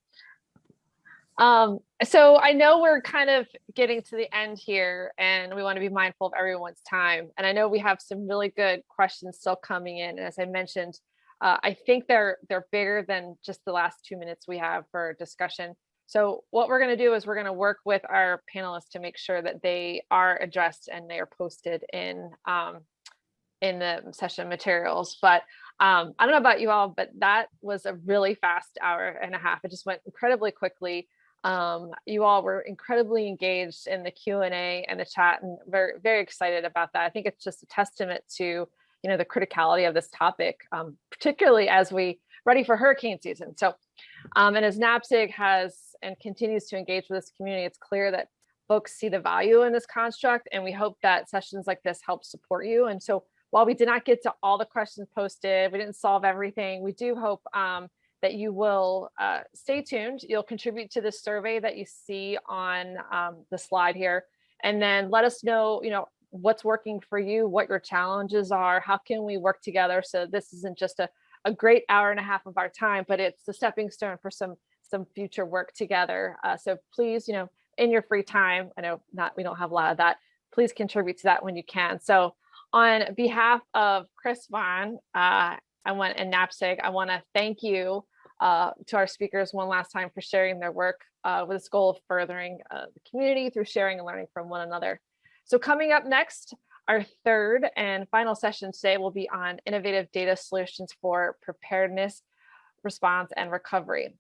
Um, so I know we're kind of getting to the end here and we want to be mindful of everyone's time. And I know we have some really good questions still coming in. And as I mentioned, uh, I think they're they're bigger than just the last two minutes we have for discussion. So what we're going to do is we're going to work with our panelists to make sure that they are addressed and they are posted in um, in the session materials. But um, I don't know about you all, but that was a really fast hour and a half. It just went incredibly quickly. Um, you all were incredibly engaged in the Q&A and the chat and very, very excited about that. I think it's just a testament to, you know, the criticality of this topic, um, particularly as we ready for hurricane season. So, um, and as NAPSG has and continues to engage with this community, it's clear that folks see the value in this construct and we hope that sessions like this help support you. And so while we did not get to all the questions posted, we didn't solve everything, we do hope um, that you will uh, stay tuned. You'll contribute to the survey that you see on um, the slide here. And then let us know, you know, what's working for you, what your challenges are, how can we work together so this isn't just a, a great hour and a half of our time, but it's the stepping stone for some some future work together. Uh, so please, you know, in your free time, I know not we don't have a lot of that, please contribute to that when you can. So on behalf of Chris Vaughn, uh, I want and NAPSG, I want to thank you uh, to our speakers one last time for sharing their work uh, with this goal of furthering uh, the community through sharing and learning from one another. So coming up next, our third and final session today will be on innovative data solutions for preparedness, response, and recovery.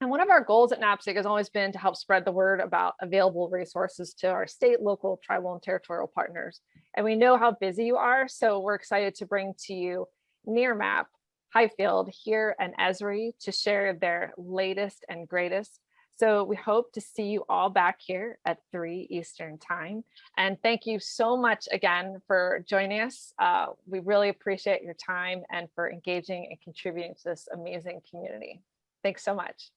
And one of our goals at NAPSG has always been to help spread the word about available resources to our state, local, tribal, and territorial partners. And we know how busy you are, so we're excited to bring to you Nearmap, HIFLD, here, and Esri to share their latest and greatest. So we hope to see you all back here at 3 Eastern time. And thank you so much again for joining us. Uh, we really appreciate your time and for engaging and contributing to this amazing community. Thanks so much.